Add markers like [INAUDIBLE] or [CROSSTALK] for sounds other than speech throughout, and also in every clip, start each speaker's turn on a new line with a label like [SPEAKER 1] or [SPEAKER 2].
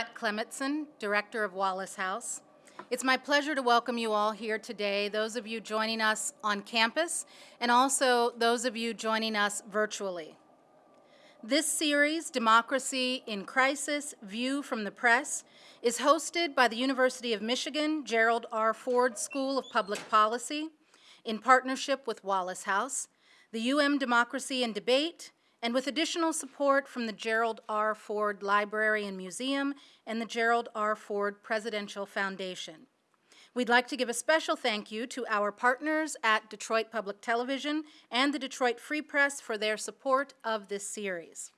[SPEAKER 1] Lynette Clemetson, Director of Wallace House. It's my pleasure to welcome you all here today, those of you joining us on campus, and also those of you joining us virtually. This series, Democracy in Crisis, View from the Press, is hosted by the University of Michigan Gerald R. Ford School of Public Policy in partnership with Wallace House, the UM Democracy and Debate, and with additional support from the Gerald R. Ford Library and Museum and the Gerald R. Ford Presidential Foundation. We'd like to give a special thank you to our partners at Detroit Public Television and the Detroit Free Press for their support of this series.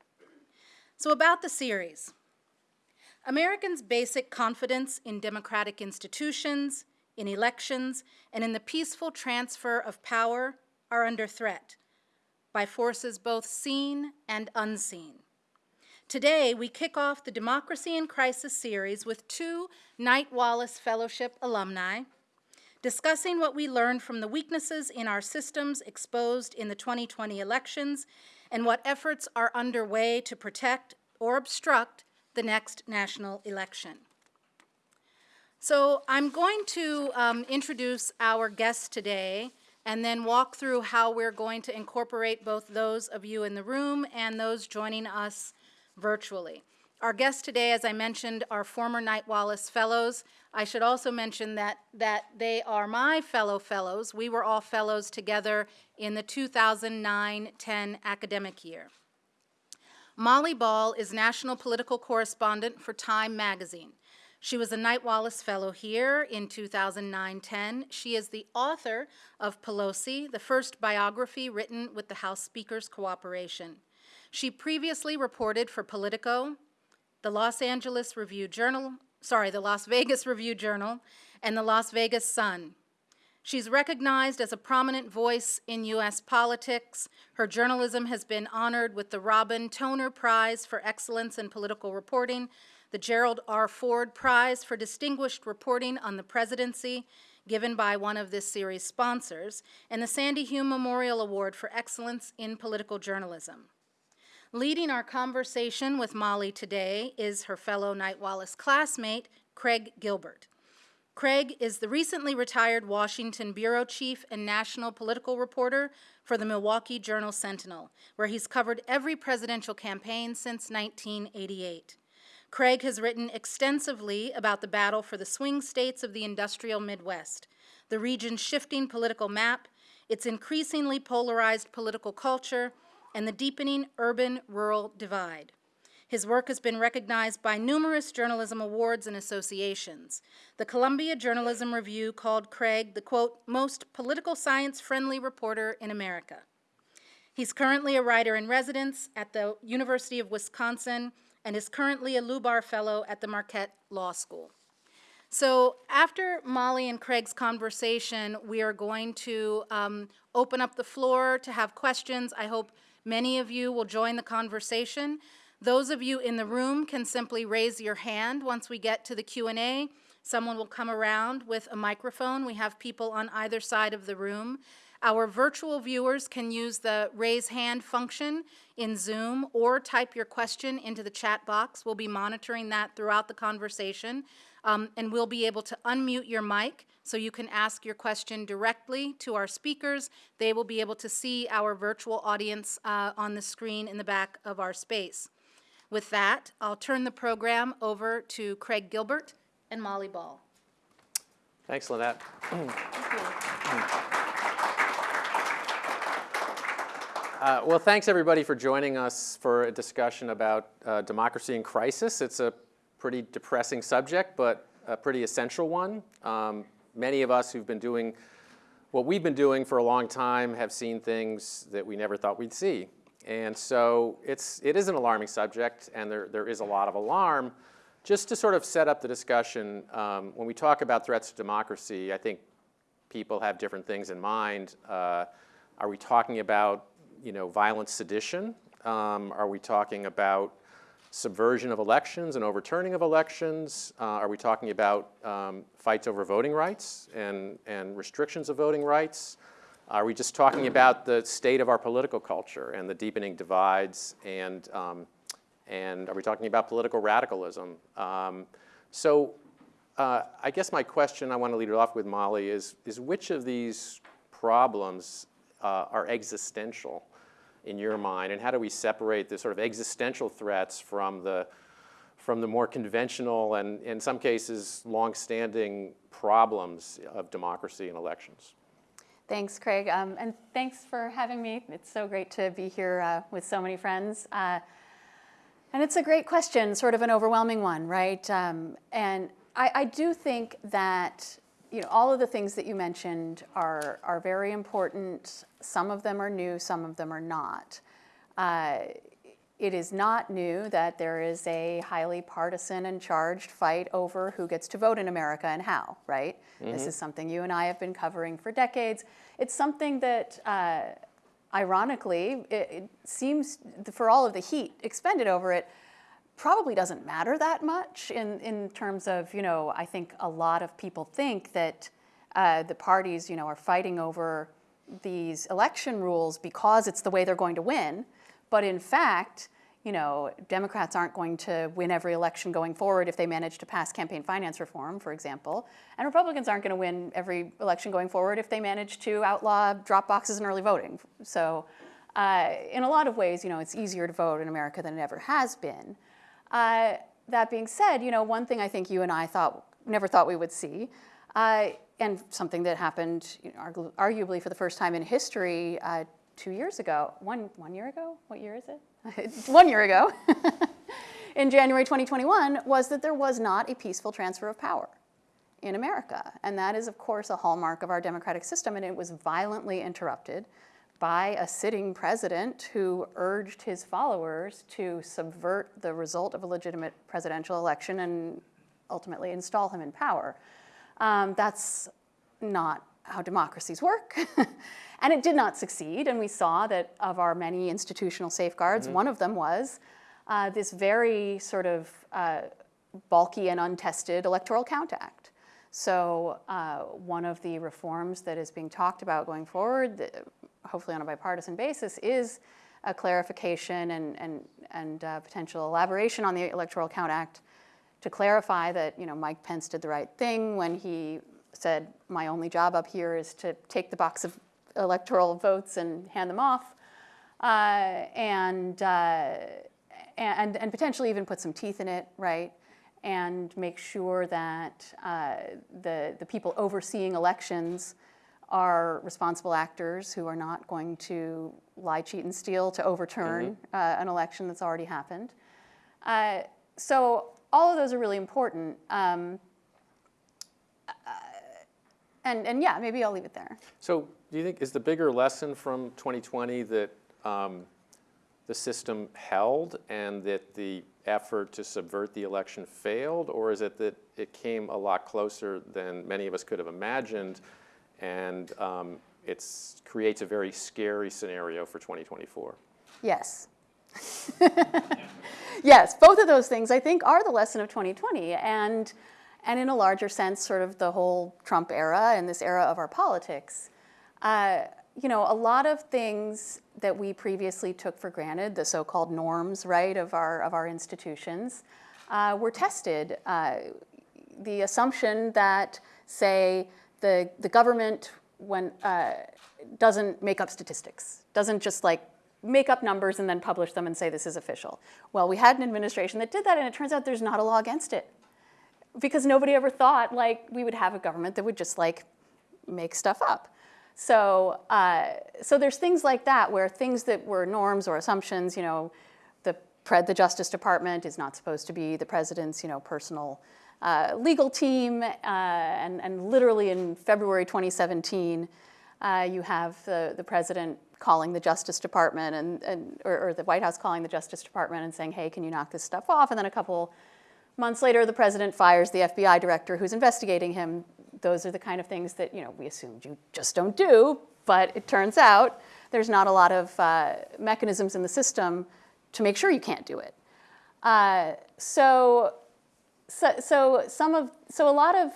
[SPEAKER 1] So about the series. Americans' basic confidence in democratic institutions, in elections, and in the peaceful transfer of power are under threat by forces both seen and unseen. Today, we kick off the Democracy in Crisis series with two Knight Wallace Fellowship alumni discussing what we learned from the weaknesses in our systems exposed in the 2020 elections and what efforts are underway to protect or obstruct the next national election. So I'm going to um, introduce our guests today and then walk through how we're going to incorporate both those of you in the room and those joining us virtually. Our guests today, as I mentioned, are former Knight Wallace Fellows. I should also mention that, that they are my fellow fellows. We were all fellows together in the 2009-10 academic year. Molly Ball is National Political Correspondent for Time Magazine. She was a Knight Wallace Fellow here in 2009-10. She is the author of Pelosi, the first biography written with the House Speaker's cooperation. She previously reported for Politico, the Los Angeles Review Journal, sorry, the Las Vegas Review Journal, and the Las Vegas Sun. She's recognized as a prominent voice in U.S. politics. Her journalism has been honored with the Robin Toner Prize for Excellence in Political Reporting the Gerald R. Ford Prize for Distinguished Reporting on the Presidency, given by one of this series' sponsors, and the Sandy Hume Memorial Award for Excellence in Political Journalism. Leading our conversation with Molly today is her fellow Knight Wallace classmate, Craig Gilbert. Craig is the recently retired Washington bureau chief and national political reporter for the Milwaukee Journal Sentinel, where he's covered every presidential campaign since 1988. Craig has written extensively about the battle for the swing states of the industrial Midwest, the region's shifting political map, its increasingly polarized political culture, and the deepening urban-rural divide. His work has been recognized by numerous journalism awards and associations. The Columbia Journalism Review called Craig the, quote, most political science-friendly reporter in America. He's currently a writer in residence at the University of Wisconsin and is currently a Lubar Fellow at the Marquette Law School. So after Molly and Craig's conversation, we are going to um, open up the floor to have questions. I hope many of you will join the conversation. Those of you in the room can simply raise your hand once we get to the Q&A. Someone will come around with a microphone. We have people on either side of the room. Our virtual viewers can use the raise hand function in Zoom or type your question into the chat box. We'll be monitoring that throughout the conversation. Um, and we'll be able to unmute your mic so you can ask your question directly to our speakers. They will be able to see our virtual audience uh, on the screen in the back of our space. With that, I'll turn the program over to Craig Gilbert and Molly Ball.
[SPEAKER 2] Thanks, Lynette. Thank [CLEARS THROAT] Uh, well, thanks everybody for joining us for a discussion about uh, democracy in crisis. It's a pretty depressing subject, but a pretty essential one. Um, many of us who've been doing what we've been doing for a long time have seen things that we never thought we'd see. And so it's, it is an alarming subject, and there, there is a lot of alarm. Just to sort of set up the discussion, um, when we talk about threats to democracy, I think people have different things in mind. Uh, are we talking about you know, violent sedition? Um, are we talking about subversion of elections and overturning of elections? Uh, are we talking about um, fights over voting rights and, and restrictions of voting rights? Are we just talking about the state of our political culture and the deepening divides and, um, And are we talking about political radicalism? Um, so uh, I guess my question I want to lead it off with, Molly, is, is which of these problems uh, are existential in your mind, and how do we separate the sort of existential threats from the, from the more conventional and, in some cases, long-standing problems of democracy and elections?
[SPEAKER 3] Thanks, Craig, um, and thanks for having me. It's so great to be here uh, with so many friends. Uh, and it's a great question, sort of an overwhelming one, right? Um, and I, I, do think that you know all of the things that you mentioned are are very important. Some of them are new, some of them are not. Uh, it is not new that there is a highly partisan and charged fight over who gets to vote in America and how, right? Mm -hmm. This is something you and I have been covering for decades. It's something that, uh, ironically, it, it seems for all of the heat expended over it, probably doesn't matter that much in, in terms of, you know, I think a lot of people think that uh, the parties, you know, are fighting over these election rules because it's the way they're going to win. But in fact, you know, Democrats aren't going to win every election going forward if they manage to pass campaign finance reform, for example. And Republicans aren't going to win every election going forward if they manage to outlaw drop boxes and early voting. So uh, in a lot of ways, you know, it's easier to vote in America than it ever has been. Uh, that being said, you know, one thing I think you and I thought, never thought we would see, uh, and something that happened you know, arguably for the first time in history uh, two years ago, one, one year ago? What year is it? [LAUGHS] one year ago, [LAUGHS] in January 2021, was that there was not a peaceful transfer of power in America. And that is, of course, a hallmark of our democratic system, and it was violently interrupted by a sitting president who urged his followers to subvert the result of a legitimate presidential election and ultimately install him in power. Um, that's not how democracies work. [LAUGHS] And it did not succeed, and we saw that of our many institutional safeguards, mm -hmm. one of them was uh, this very sort of uh, bulky and untested Electoral Count Act. So uh, one of the reforms that is being talked about going forward, hopefully on a bipartisan basis, is a clarification and, and, and uh, potential elaboration on the Electoral Count Act to clarify that you know, Mike Pence did the right thing when he said, my only job up here is to take the box of electoral votes and hand them off, uh, and, uh, and, and potentially even put some teeth in it, right? And make sure that uh, the, the people overseeing elections are responsible actors who are not going to lie, cheat, and steal to overturn mm -hmm. an election that's already happened. Uh, so all of those are really important. Um, and, and yeah, maybe I'll leave it there.
[SPEAKER 2] So do you think, is the bigger lesson from 2020 that um, the system held and that the effort to subvert the election failed? Or is it that it came a lot closer than many of us could have imagined and um, it creates a very scary scenario for 2024?
[SPEAKER 3] Yes. [LAUGHS] yes, both of those things I think are the lesson of 2020. And and in a larger sense, sort of the whole Trump era and this era of our politics. Uh, you know, a lot of things that we previously took for granted, the so-called norms, right, of our, of our institutions, uh, were tested. Uh, the assumption that, say, the, the government when, uh, doesn't make up statistics, doesn't just like make up numbers and then publish them and say this is official. Well, we had an administration that did that and it turns out there's not a law against it because nobody ever thought like we would have a government that would just like make stuff up. So, uh, so there's things like that where things that were norms or assumptions, you know, the, the Justice Department is not supposed to be the president's, you know, personal uh, legal team. Uh, and, and literally in February 2017, uh, you have the, the president calling the Justice Department and, and or, or the White House calling the Justice Department and saying, hey, can you knock this stuff off? And then a couple Months later, the president fires the FBI director who's investigating him. Those are the kind of things that you know we assumed you just don't do, but it turns out there's not a lot of uh, mechanisms in the system to make sure you can't do it. Uh, so, so, so some of, so a lot of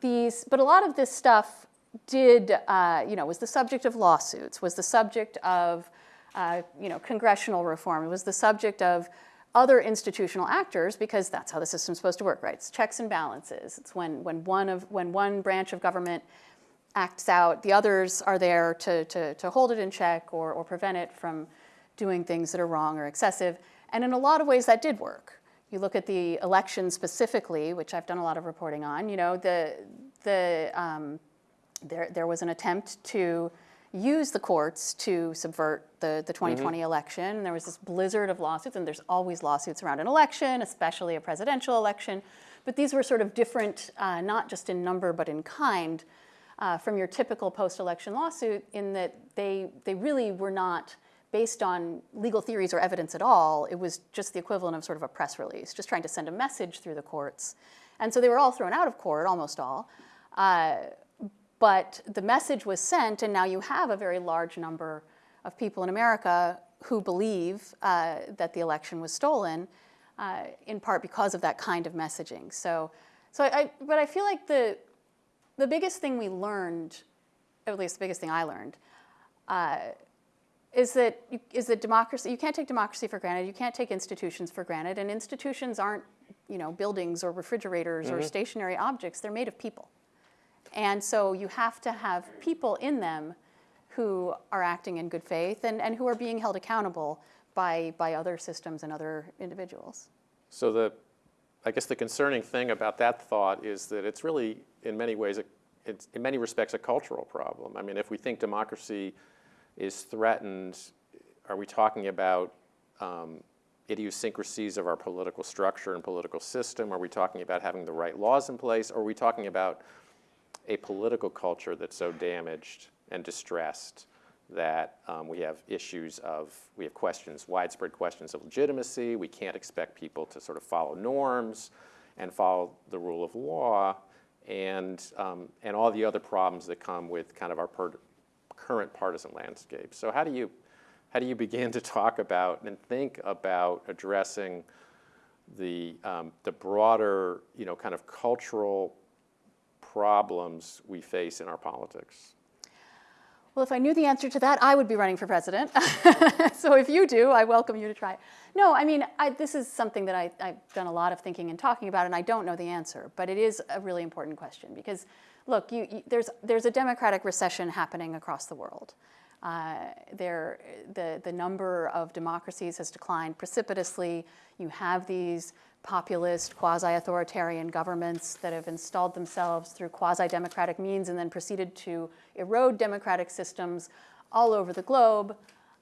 [SPEAKER 3] these, but a lot of this stuff did, uh, you know, was the subject of lawsuits, was the subject of, uh, you know, congressional reform, it was the subject of other institutional actors, because that's how the system's supposed to work, right? It's checks and balances. It's when, when, one, of, when one branch of government acts out, the others are there to, to, to hold it in check or, or prevent it from doing things that are wrong or excessive. And in a lot of ways, that did work. You look at the election specifically, which I've done a lot of reporting on, you know, the, the, um, there, there was an attempt to use the courts to subvert the, the 2020 election. There was this blizzard of lawsuits, and there's always lawsuits around an election, especially a presidential election. But these were sort of different, uh, not just in number, but in kind, uh, from your typical post-election lawsuit in that they, they really were not based on legal theories or evidence at all. It was just the equivalent of sort of a press release, just trying to send a message through the courts. And so they were all thrown out of court, almost all. Uh, but the message was sent, and now you have a very large number of people in America who believe uh, that the election was stolen, uh, in part because of that kind of messaging. So, so I, but I feel like the, the biggest thing we learned, at least the biggest thing I learned, uh, is that you, that democracy. You can't take democracy for granted. You can't take institutions for granted. And institutions aren't, you know, buildings or refrigerators or mm-hmm. stationary objects. They're made of people. And so you have to have people in them who are acting in good faith and, and who are being held accountable by, by other systems and other individuals.
[SPEAKER 2] So the, I guess the concerning thing about that thought is that it's really, in many ways, a, it's in many respects, a cultural problem. I mean, if we think democracy is threatened, are we talking about um, idiosyncrasies of our political structure and political system? Are we talking about having the right laws in place? Or are we talking about a political culture that's so damaged and distressed that um, we have issues of, we have questions, widespread questions of legitimacy. We can't expect people to sort of follow norms and follow the rule of law and, um, and all the other problems that come with kind of our current partisan landscape. So how do you, how do you begin to talk about and think about addressing the, um, the broader, you know, kind of cultural problems we face in our politics?
[SPEAKER 3] Well, if I knew the answer to that, I would be running for president. [LAUGHS] so if you do, I welcome you to try. No, I mean, I, this is something that I, have done a lot of thinking and talking about, and I don't know the answer, but it is a really important question because, look, you, you, there's, there's a democratic recession happening across the world. Uh, there, the, the number of democracies has declined precipitously. You have these populist, quasi-authoritarian governments that have installed themselves through quasi-democratic means and then proceeded to erode democratic systems all over the globe,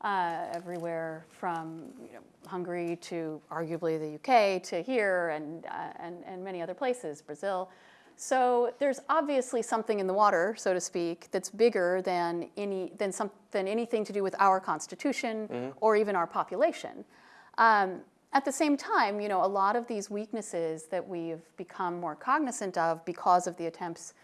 [SPEAKER 3] uh, everywhere from you know, Hungary to arguably the UK to here and, uh, and, and many other places, Brazil. So there's obviously something in the water, so to speak, that's bigger than, any, than, some, than anything to do with our constitution mm -hmm. or even our population. Um, at the same time, you know, a lot of these weaknesses that we've become more cognizant of because of the attempts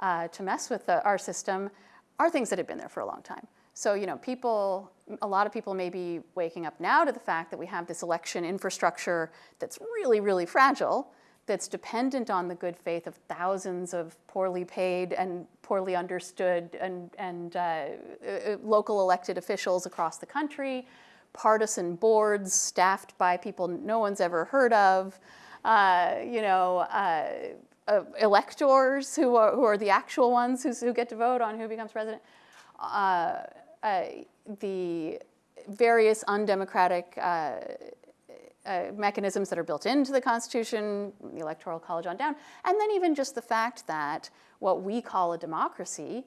[SPEAKER 3] uh, to mess with the, our system are things that have been there for a long time. So, you know, people, a lot of people may be waking up now to the fact that we have this election infrastructure that's really, really fragile, that's dependent on the good faith of thousands of poorly paid and poorly understood and, and uh, uh local elected officials across the country partisan boards staffed by people no one's ever heard of, uh, you know, uh, uh, electors who are, who are the actual ones who, get to vote on who becomes president, uh, uh, the various undemocratic uh, mechanisms that are built into the Constitution, the Electoral College on down, and then even just the fact that what we call a democracy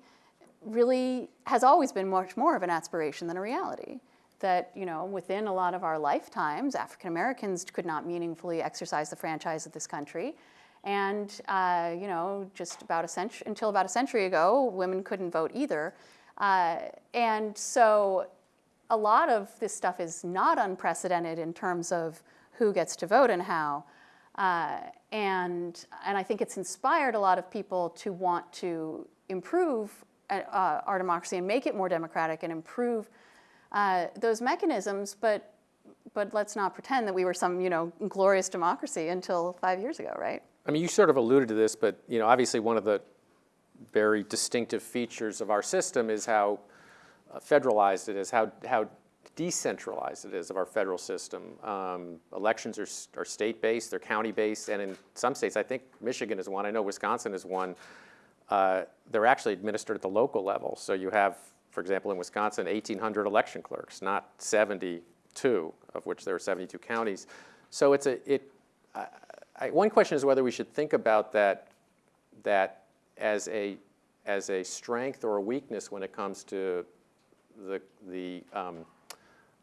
[SPEAKER 3] really has always been much more of an aspiration than a reality that you know within a lot of our lifetimes, African Americans could not meaningfully exercise the franchise of this country. And uh, you know, just about a century until about a century ago, women couldn't vote either. Uh, and so a lot of this stuff is not unprecedented in terms of who gets to vote and how. Uh, and, and I think it's inspired a lot of people to want to improve uh, our democracy and make it more democratic and improve uh, those mechanisms, but, but let's not pretend that we were some you know, glorious democracy until five years ago, right?
[SPEAKER 2] I mean, you sort of alluded to this, but you know, obviously one of the very distinctive features of our system is how uh, federalized it is, how, how decentralized it is of our federal system. Um, elections are, are state-based, they're county-based, and in some states, I think Michigan is one, I know Wisconsin is one, uh, they're actually administered at the local level. So you have, for example, in Wisconsin, 1,800 election clerks, not 72, of which there are 72 counties. So it's a, it, I, I, one question is whether we should think about that, that as a, as a strength or a weakness when it comes to the, the, um,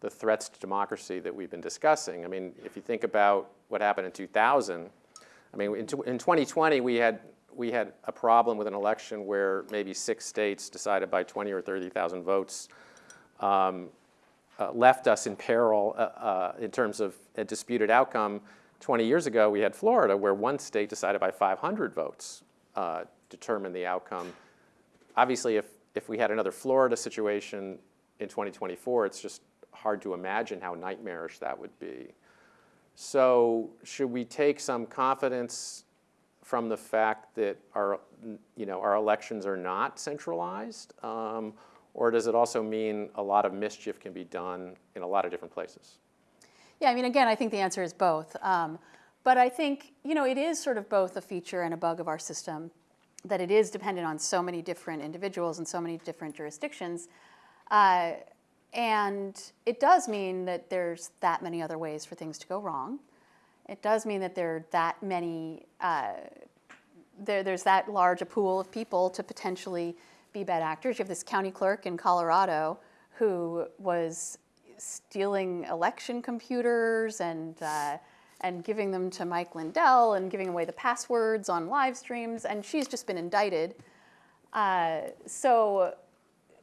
[SPEAKER 2] the threats to democracy that we've been discussing. I mean, if you think about what happened in 2000, I mean, in, in 2020, we had, we had a problem with an election where maybe six states decided by 20 or 30,000 votes um, uh, left us in peril uh, uh, in terms of a disputed outcome. 20 years ago, we had Florida, where one state decided by 500 votes uh, determined the outcome. Obviously, if, if we had another Florida situation in 2024, it's just hard to imagine how nightmarish that would be. So should we take some confidence from the fact that our, you know, our elections are not centralized? Um, or does it also mean a lot of mischief can be done in a lot of different places?
[SPEAKER 3] Yeah, I mean, again, I think the answer is both. Um, but I think, you know, it is sort of both a feature and a bug of our system that it is dependent on so many different individuals and so many different jurisdictions. Uh, and it does mean that there's that many other ways for things to go wrong. It does mean that there are that many, uh, there, there's that large a pool of people to potentially be bad actors. You have this county clerk in Colorado who was stealing election computers and uh, and giving them to Mike Lindell and giving away the passwords on live streams, and she's just been indicted. Uh, so,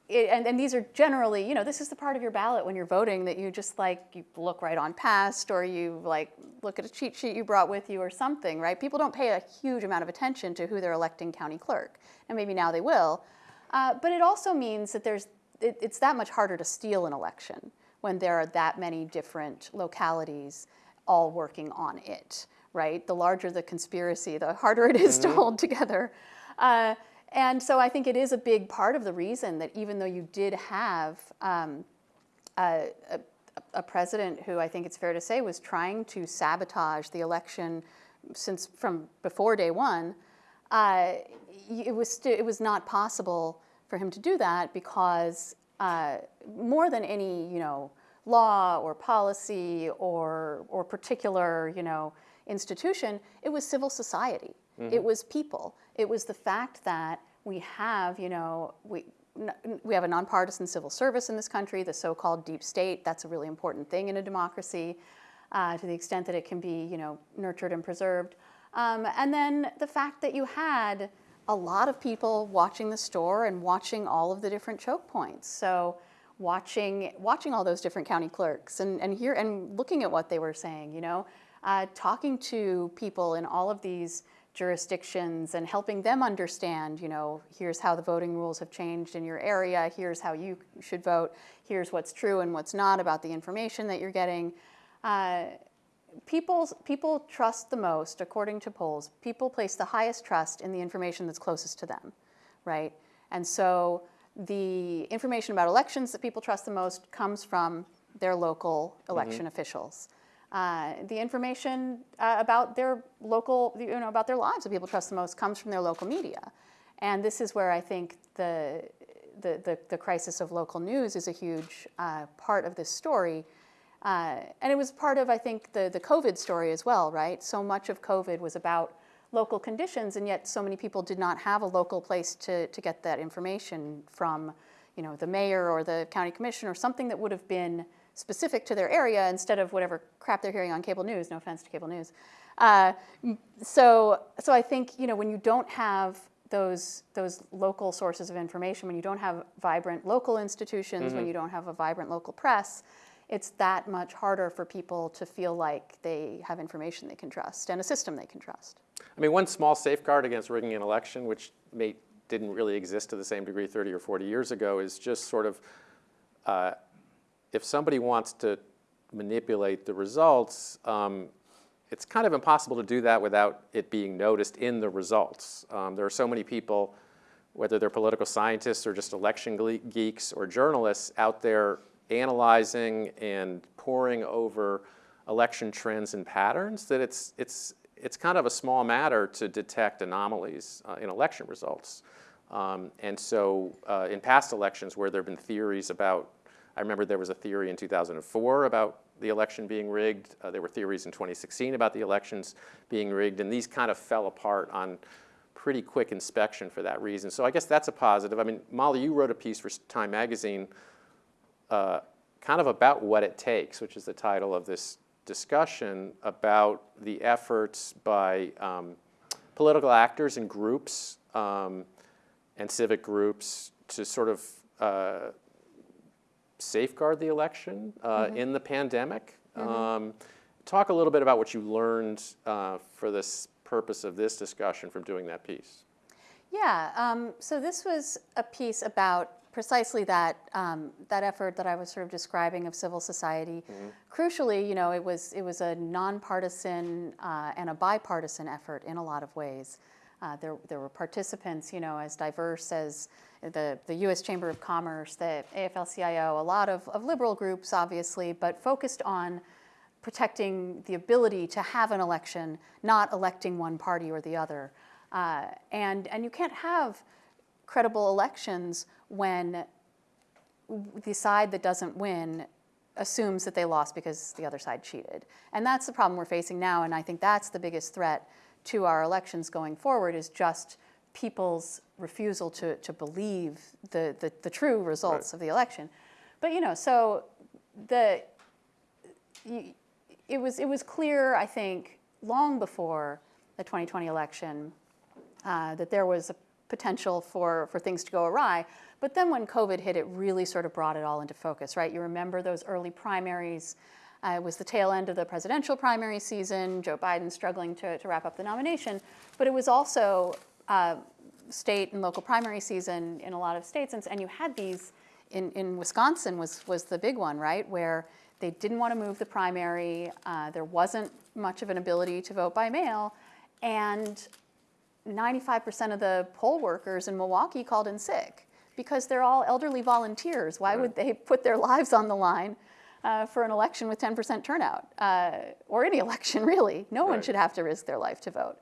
[SPEAKER 3] it, and, and these are generally, you know, this is the part of your ballot when you're voting that you just like you look right on past, or you like look at a cheat sheet you brought with you or something, right? People don't pay a huge amount of attention to who they're electing county clerk, and maybe now they will. Uh, but it also means that there's it, it's that much harder to steal an election when there are that many different localities all working on it, right? The larger the conspiracy, the harder it is to hold together. Uh, and so I think it is a big part of the reason that even though you did have um, a, a, a president who I think it's fair to say was trying to sabotage the election since from before day one, uh, it was it was not possible for him to do that because uh, more than any you know law or policy or or particular you know institution, it was civil society. It was people. It was the fact that we have you know we. We have a nonpartisan civil service in this country, the so-called deep state. That's a really important thing in a democracy, uh, to the extent that it can be, you know, nurtured and preserved. Um, and then the fact that you had a lot of people watching the store and watching all of the different choke points. So watching watching all those different county clerks and, and here and looking at what they were saying, you know, uh, talking to people in all of these jurisdictions and helping them understand, you know, here's how the voting rules have changed in your area, here's how you should vote, here's what's true and what's not about the information that you're getting. Uh, People's, people trust the most, according to polls, people place the highest trust in the information that's closest to them, right? And so the information about elections that people trust the most comes from their local election officials. Uh, the information uh, about their local, you know, about their lives that people trust the most comes from their local media. And this is where I think the, the, the, the crisis of local news is a huge uh, part of this story. Uh, and it was part of, I think, the, the COVID story as well, right? So much of COVID was about local conditions, and yet so many people did not have a local place to, to get that information from, you know, the mayor or the county commission or something that would have been specific to their area instead of whatever crap they're hearing on cable news. No offense to cable news. Uh, so, so I think you know when you don't have those those local sources of information, when you don't have vibrant local institutions, when you don't have a vibrant local press, it's that much harder for people to feel like they have information they can trust and a system they can trust.
[SPEAKER 2] I mean, one small safeguard against rigging an election, which may, didn't really exist to the same degree 30 or 40 years ago, is just sort of uh, if somebody wants to manipulate the results, um, it's kind of impossible to do that without it being noticed in the results. Um, there are so many people, whether they're political scientists or just election geeks or journalists out there analyzing and poring over election trends and patterns that it's, it's, it's kind of a small matter to detect anomalies uh, in election results. Um, and so uh, in past elections where there have been theories about, I remember there was a theory in 2004 about the election being rigged. Uh, there were theories in 2016 about the elections being rigged, and these kind of fell apart on pretty quick inspection for that reason. So I guess that's a positive. I mean, Molly, you wrote a piece for Time Magazine uh, kind of about what it takes, which is the title of this discussion about the efforts by um, political actors and groups um, and civic groups to sort of uh, safeguard the election uh,
[SPEAKER 3] Mm-hmm.
[SPEAKER 2] in the pandemic. Um, talk a little bit about what you learned uh, for this purpose of this discussion from doing that piece.
[SPEAKER 3] Yeah, um, so this was a piece about precisely that, um, that effort that I was sort of describing of civil society. Crucially, you know, it was, it was a nonpartisan uh, and a bipartisan effort in a lot of ways. Uh, there, there were participants, you know, as diverse as the, the U.S. Chamber of Commerce, the AFL-CIO, a lot of, of liberal groups, obviously, but focused on protecting the ability to have an election, not electing one party or the other. Uh, and, and you can't have credible elections when the side that doesn't win assumes that they lost because the other side cheated. And that's the problem we're facing now, and I think that's the biggest threat to our elections going forward is just people's refusal to, to believe the, the, the true results
[SPEAKER 2] Right.
[SPEAKER 3] of the election. But you know, so the it was it was clear, I think, long before the 2020 election uh, that there was a potential for, for things to go awry. But then when COVID hit, it really sort of brought it all into focus, right? You remember those early primaries. Uh, it was the tail end of the presidential primary season, Joe Biden struggling to, to wrap up the nomination. But it was also uh, state and local primary season in a lot of states. And, and you had these, in, in Wisconsin was, was the big one, right? Where they didn't want to move the primary. Uh, there wasn't much of an ability to vote by mail. And 95% of the poll workers in Milwaukee called in sick because they're all elderly volunteers. Why would they [LAUGHS] put their lives on the line uh, for an election with 10% turnout? Uh, or any election, really. No one should have to risk their life to vote.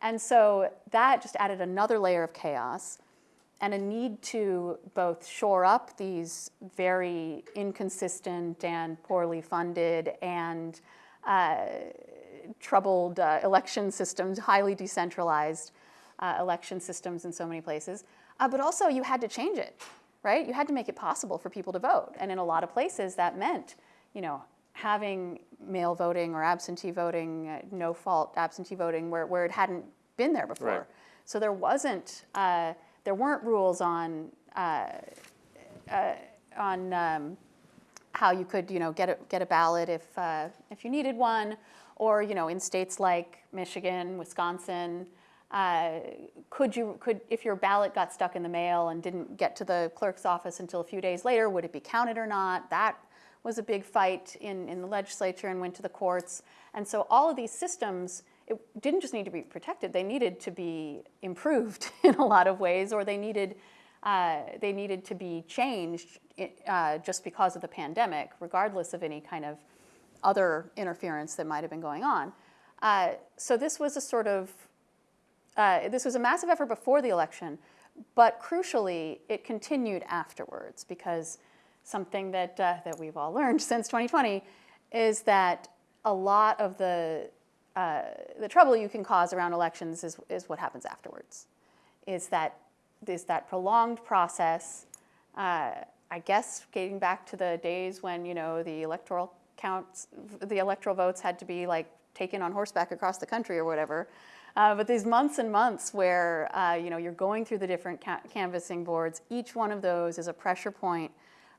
[SPEAKER 3] And so that just added another layer of chaos and a need to both shore up these very inconsistent and poorly funded and uh, troubled uh, election systems, highly decentralized uh, election systems in so many places. Uh, but also, you had to change it, right? You had to make it possible for people to vote. And in a lot of places, that meant, you know, having mail voting or absentee voting, uh, no fault absentee voting, where, where it hadn't been there before.
[SPEAKER 2] Right.
[SPEAKER 3] So there wasn't, uh, there weren't rules on, uh, uh, on um, how you could, you know, get a, get a ballot if, uh, if you needed one, or, you know, in states like Michigan, Wisconsin, uh, could you, could, if your ballot got stuck in the mail and didn't get to the clerk's office until a few days later, would it be counted or not? That was a big fight in, in the legislature and went to the courts. And so all of these systems, it didn't just need to be protected, they needed to be improved [LAUGHS] in a lot of ways, or they needed, uh, they needed to be changed uh, just because of the pandemic, regardless of any kind of other interference that might have been going on. Uh, so this was a sort of, uh, this was a massive effort before the election, but crucially, it continued afterwards because something that, uh, that we've all learned [LAUGHS] since 2020 is that a lot of the, uh, the trouble you can cause around elections is, is what happens afterwards. Is that, is that prolonged process, uh, I guess getting back to the days when, you know, the electoral counts, the electoral votes had to be like taken on horseback across the country or whatever. Uh, but these months and months where, uh, you know, you're going through the different ca- canvassing boards, each one of those is a pressure point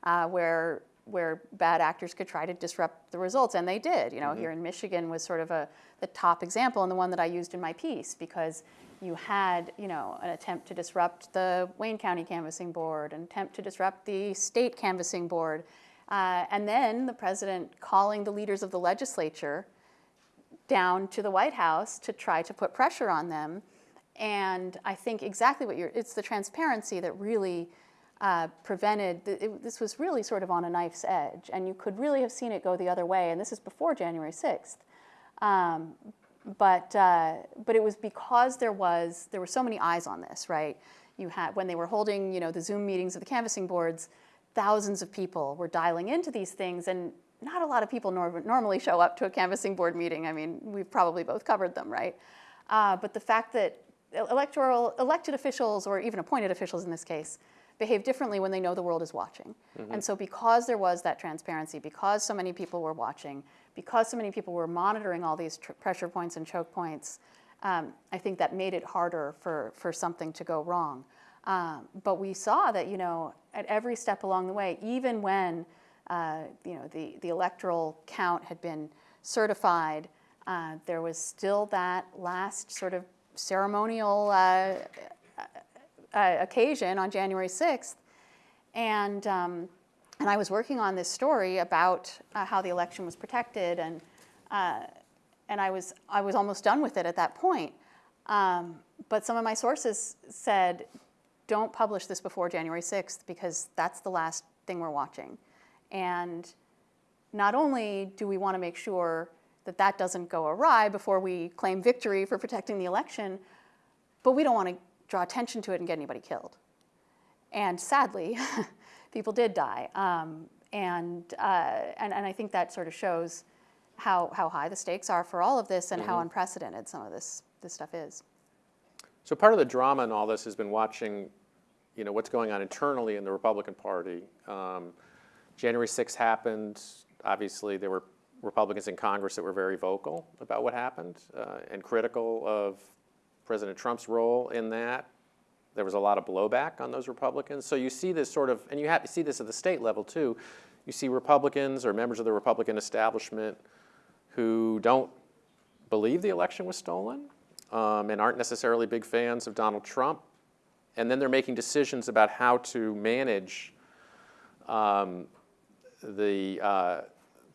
[SPEAKER 3] uh, where where bad actors could try to disrupt the results, and they did. You know, here in Michigan was sort of a the top example, and the one that I used in my piece because you had, you know, an attempt to disrupt the Wayne County Canvassing Board, an attempt to disrupt the state canvassing board, uh, and then the president calling the leaders of the legislature down to the White House to try to put pressure on them. And I think exactly what you're, it's the transparency that really uh, prevented, it, this was really sort of on a knife's edge, and you could really have seen it go the other way, and this is before January 6th. Um, but, uh, but it was because there was, there were so many eyes on this, right? You had, when they were holding, you know, the Zoom meetings of the canvassing boards, thousands of people were dialing into these things, and not a lot of people nor- normally show up to a canvassing board meeting. I mean, we've probably both covered them, right? Uh, but the fact that electoral, elected officials, or even appointed officials in this case, behave differently when they know the world is watching. And so, because there was that transparency, because so many people were watching, because so many people were monitoring all these tr- pressure points and choke points, um, I think that made it harder for, for something to go wrong. Um, but we saw that, you know, at every step along the way, even when, uh, you know, the, the electoral count had been certified, uh, there was still that last sort of ceremonial uh, uh, occasion on January 6th. And, um, and I was working on this story about uh, how the election was protected, and, uh, and I, was, I was almost done with it at that point. Um, but some of my sources said, don't publish this before January 6th because that's the last thing we're watching. And not only do we want to make sure that that doesn't go awry before we claim victory for protecting the election, but we don't want to draw attention to it and get anybody killed. And sadly, [LAUGHS] people did die. Um, and, uh, and, and I think that sort of shows how, how high the stakes are for all of this and how unprecedented some of this, this stuff is.
[SPEAKER 2] So part of the drama in all this has been watching, you know, what's going on internally in the Republican Party. Um, January 6th happened. Obviously, there were Republicans in Congress that were very vocal about what happened uh, and critical of President Trump's role in that. There was a lot of blowback on those Republicans. So you see this sort of, and you have to see this at the state level too. You see Republicans or members of the Republican establishment who don't believe the election was stolen um, and aren't necessarily big fans of Donald Trump. And then they're making decisions about how to manage um, the, uh,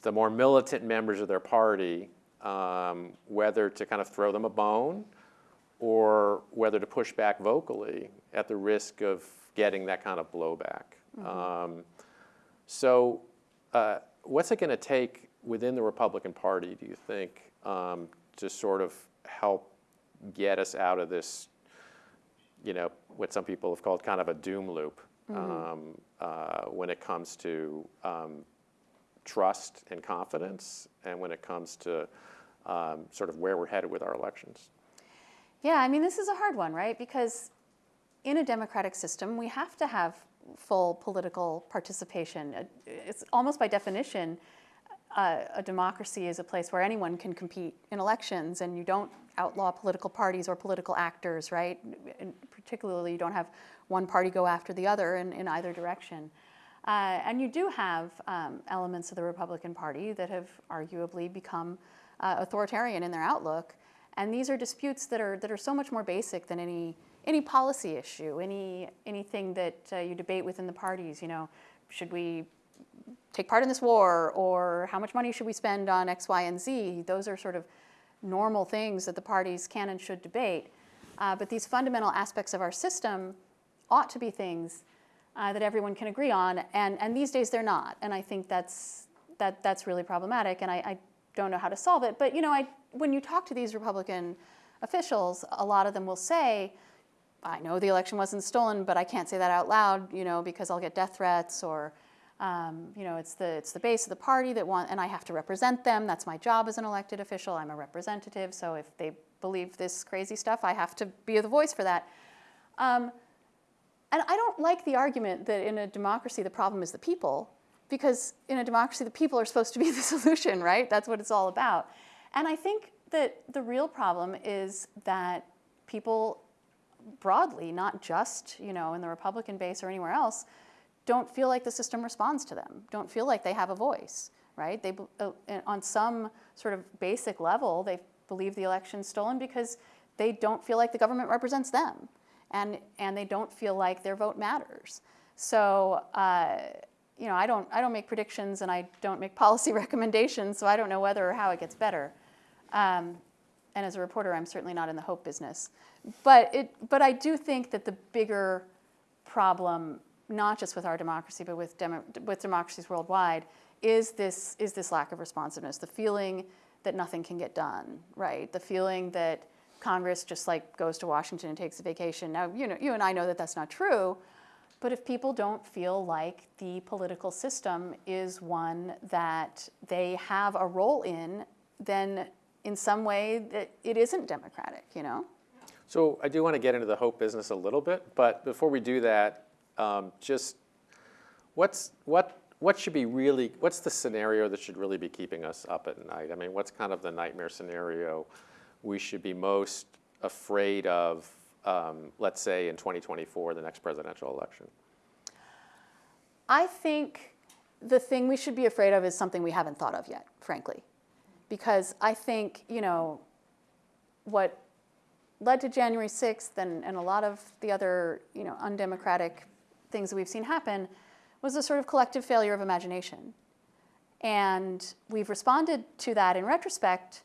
[SPEAKER 2] the more militant members of their party, um, whether to kind of throw them a bone or whether to push back vocally at the risk of getting that kind of blowback. Um, so, uh, what's it going to take within the Republican Party, do you think, um, to sort of help get us out of this, you know, what some people have called kind of a doom loop um, uh, when it comes to um, trust and confidence, and when it comes to um, sort of where we're headed with our elections?
[SPEAKER 3] Yeah, I mean, this is a hard one, right? Because in a democratic system, we have to have full political participation. Uh, It's almost by definition, uh, a democracy is a place where anyone can compete in elections, and you don't outlaw political parties or political actors, right? And particularly, you don't have one party go after the other in, in either direction. Uh, and you do have um, elements of the Republican Party that have arguably become uh, authoritarian in their outlook. And these are disputes that are, that are so much more basic than any, any policy issue, any, anything that uh, you debate within the parties. You know, should we take part in this war or how much money should we spend on X, Y, and Z? Those are sort of normal things that the parties can and should debate. Uh, but these fundamental aspects of our system ought to be things uh, that everyone can agree on, and, and these days they're not. And I think that's, that, that's really problematic, and I, I don't know how to solve it. But you know, I, when you talk to these Republican officials, a lot of them will say, I know the election wasn't stolen, but I can't say that out loud, you know, because I'll get death threats or, um, you know, it's the, it's the base of the party that want, and I have to represent them. That's my job as an elected official. I'm a representative, so if they believe this crazy stuff, I have to be the voice for that. Um, and I don't like the argument that in a democracy the problem is the people, because in a democracy the people are supposed to be [LAUGHS] the solution, right? That's what it's all about. And I think that the real problem is that people broadly, not just you know in the Republican base or anywhere else, don't feel like the system responds to them. Don't feel like they have a voice, right? They uh, on some sort of basic level they believe the election's stolen because they don't feel like the government represents them, and and they don't feel like their vote matters. So. Uh, you know, I don't, I don't make predictions and I don't make policy [LAUGHS] recommendations, so I don't know whether or how it gets better. Um, and as a reporter, I'm certainly not in the hope business. But, it, but I do think that the bigger problem not just with our democracy, but with, with democracies worldwide, is this, is this lack of responsiveness, the feeling that nothing can get done, right? The feeling that Congress just like goes to Washington and takes a vacation. Now, you know, you and I know that that's not true, but if people don't feel like the political system is one that they have a role in, then in some way that it isn't democratic, you know?
[SPEAKER 2] So I do want to get into the hope business a little bit, but before we do that, um, just what's what what should be really what's the scenario that should really be keeping us up at night? I mean, what's kind of the nightmare scenario we should be most afraid of? Um, let's say in 2024, the next presidential election.
[SPEAKER 3] I think the thing we should be afraid of is something we haven't thought of yet, frankly, because I think you know what led to January 6th and, and a lot of the other you know undemocratic things that we've seen happen was a sort of collective failure of imagination. And we've responded to that in retrospect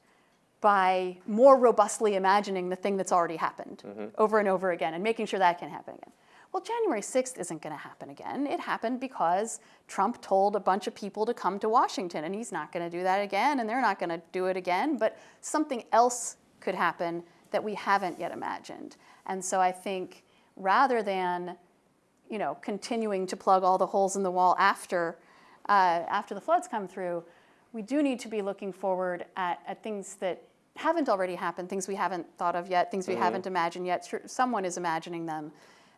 [SPEAKER 3] by more robustly imagining the thing that's already happened mm-hmm. over and over again and making sure that can happen again. Well, January 6th isn't going to happen again. It happened because Trump told a bunch of people to come to Washington, and he's not going to do that again, and they're not going to do it again. But something else could happen that we haven't yet imagined. And so I think rather than you know, continuing to plug all the holes in the wall after, uh, after the floods come through, we do need to be looking forward at, at things that haven't already happened, things we haven't thought of yet, things we mm-hmm. haven't imagined yet. Someone is imagining them.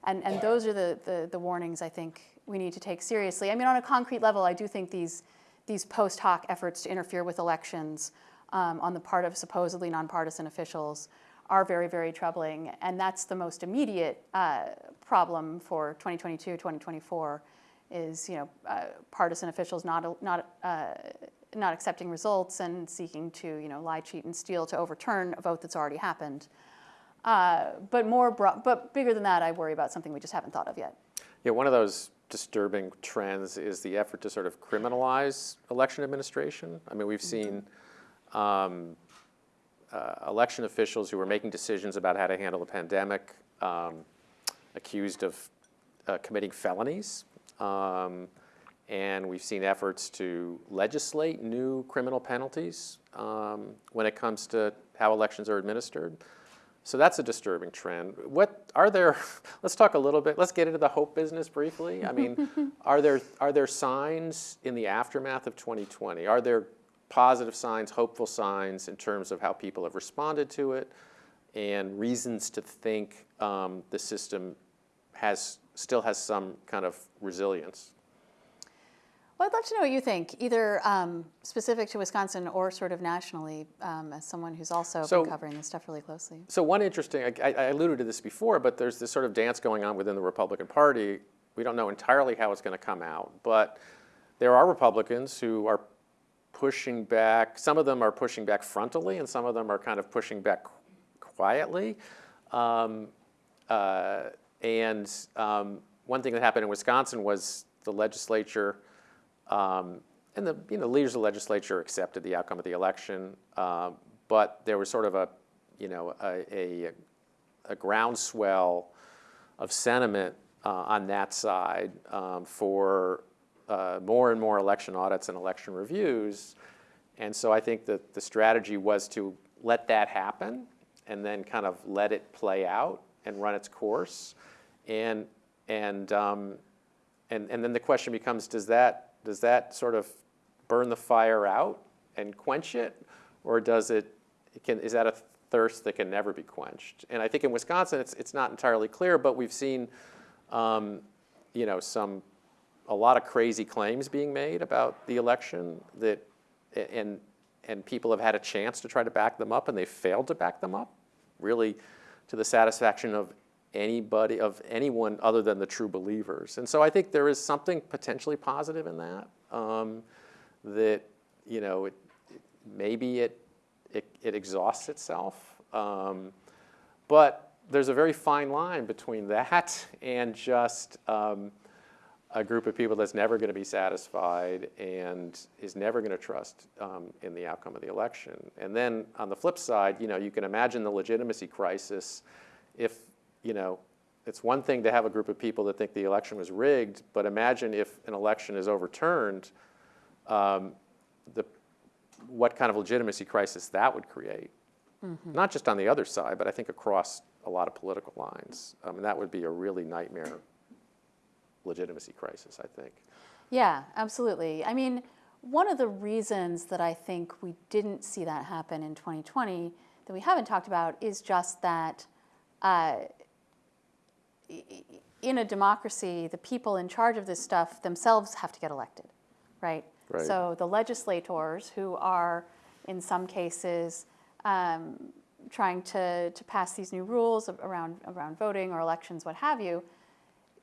[SPEAKER 3] And, and those are the, the, the, warnings I think we need to take seriously. I mean, on a concrete level, I do think these, these post hoc efforts to interfere with elections um, on the part of supposedly nonpartisan officials are very, very troubling. And that's the most immediate uh, problem for 2022, 2024 is you know, uh, partisan officials not, not, uh, not accepting results and seeking to you know, lie, cheat, and steal to overturn a vote that's already happened. Uh, but more, but bigger than that, I worry about something we just haven't thought of yet.
[SPEAKER 2] Yeah, one of those disturbing trends is the effort to sort of criminalize election administration. I mean, we've seen um, uh, election officials who were making decisions about how to handle the pandemic um, accused of uh, committing felonies. Um, and we've seen efforts to legislate new criminal penalties um, when it comes to how elections are administered. So that's a disturbing trend. What are there? [LAUGHS] Let's talk a little bit. Let's get into the hope business briefly. I mean, [LAUGHS] are there are there signs in the aftermath of 2020? Are there positive signs, hopeful signs in terms of how people have responded to it, and reasons to think um, the system has still has some kind of resilience.
[SPEAKER 3] Well, I'd love to know what you think, either um, specific to Wisconsin or sort of nationally, um, as someone who's also so, been covering this stuff really closely.
[SPEAKER 2] So one interesting, I, I, alluded to this before, but there's this sort of dance going on within the Republican Party. We don't know entirely how it's going to come out, but there are Republicans who are pushing back. Some of them are pushing back frontally, and some of them are kind of pushing back quietly. Um, uh, and um, one thing that happened in Wisconsin was the legislature um, and the you know, leaders of the legislature accepted the outcome of the election, uh, but there was sort of a, you know, a, a, a groundswell of sentiment uh, on that side um, for uh, more and more election audits and election reviews. And so I think that the strategy was to let that happen and then kind of let it play out and run its course. And, and, um, and, and then the question becomes, does that, does that sort of burn the fire out and quench it? Or does it, can, is that a thirst that can never be quenched? And I think in Wisconsin, it's, it's not entirely clear, but we've seen, um, you know, some, a lot of crazy claims being made about the election that, and, and people have had a chance to try to back them up and they failed to back them up, really to the satisfaction of anybody, of anyone other than the true believers. And so I think there is something potentially positive in that, um, that, you know, it, maybe it, it, it, exhausts itself. Um, but there's a very fine line between [LAUGHS] that and just um, a group of people that's never going to be satisfied and is never going to trust um, in the outcome of the election. And then on the flip side, you know, you can imagine the legitimacy crisis if you know, it's one thing to have a group of people that think the election was rigged, but imagine if an election is overturned, um, the, what kind of legitimacy crisis that would create. Not just on the other side, but I think across a lot of political lines. I mean, that would be a really nightmare legitimacy crisis, I think.
[SPEAKER 3] Yeah, absolutely. I mean, one of the reasons that I think we didn't see that happen in 2020 that we haven't talked about is just that uh, in a democracy, the people in charge of this stuff themselves have to get elected, right?
[SPEAKER 2] Right.
[SPEAKER 3] So the legislators, who are in some cases um, trying to, to pass these new rules around, around voting or elections, what have you,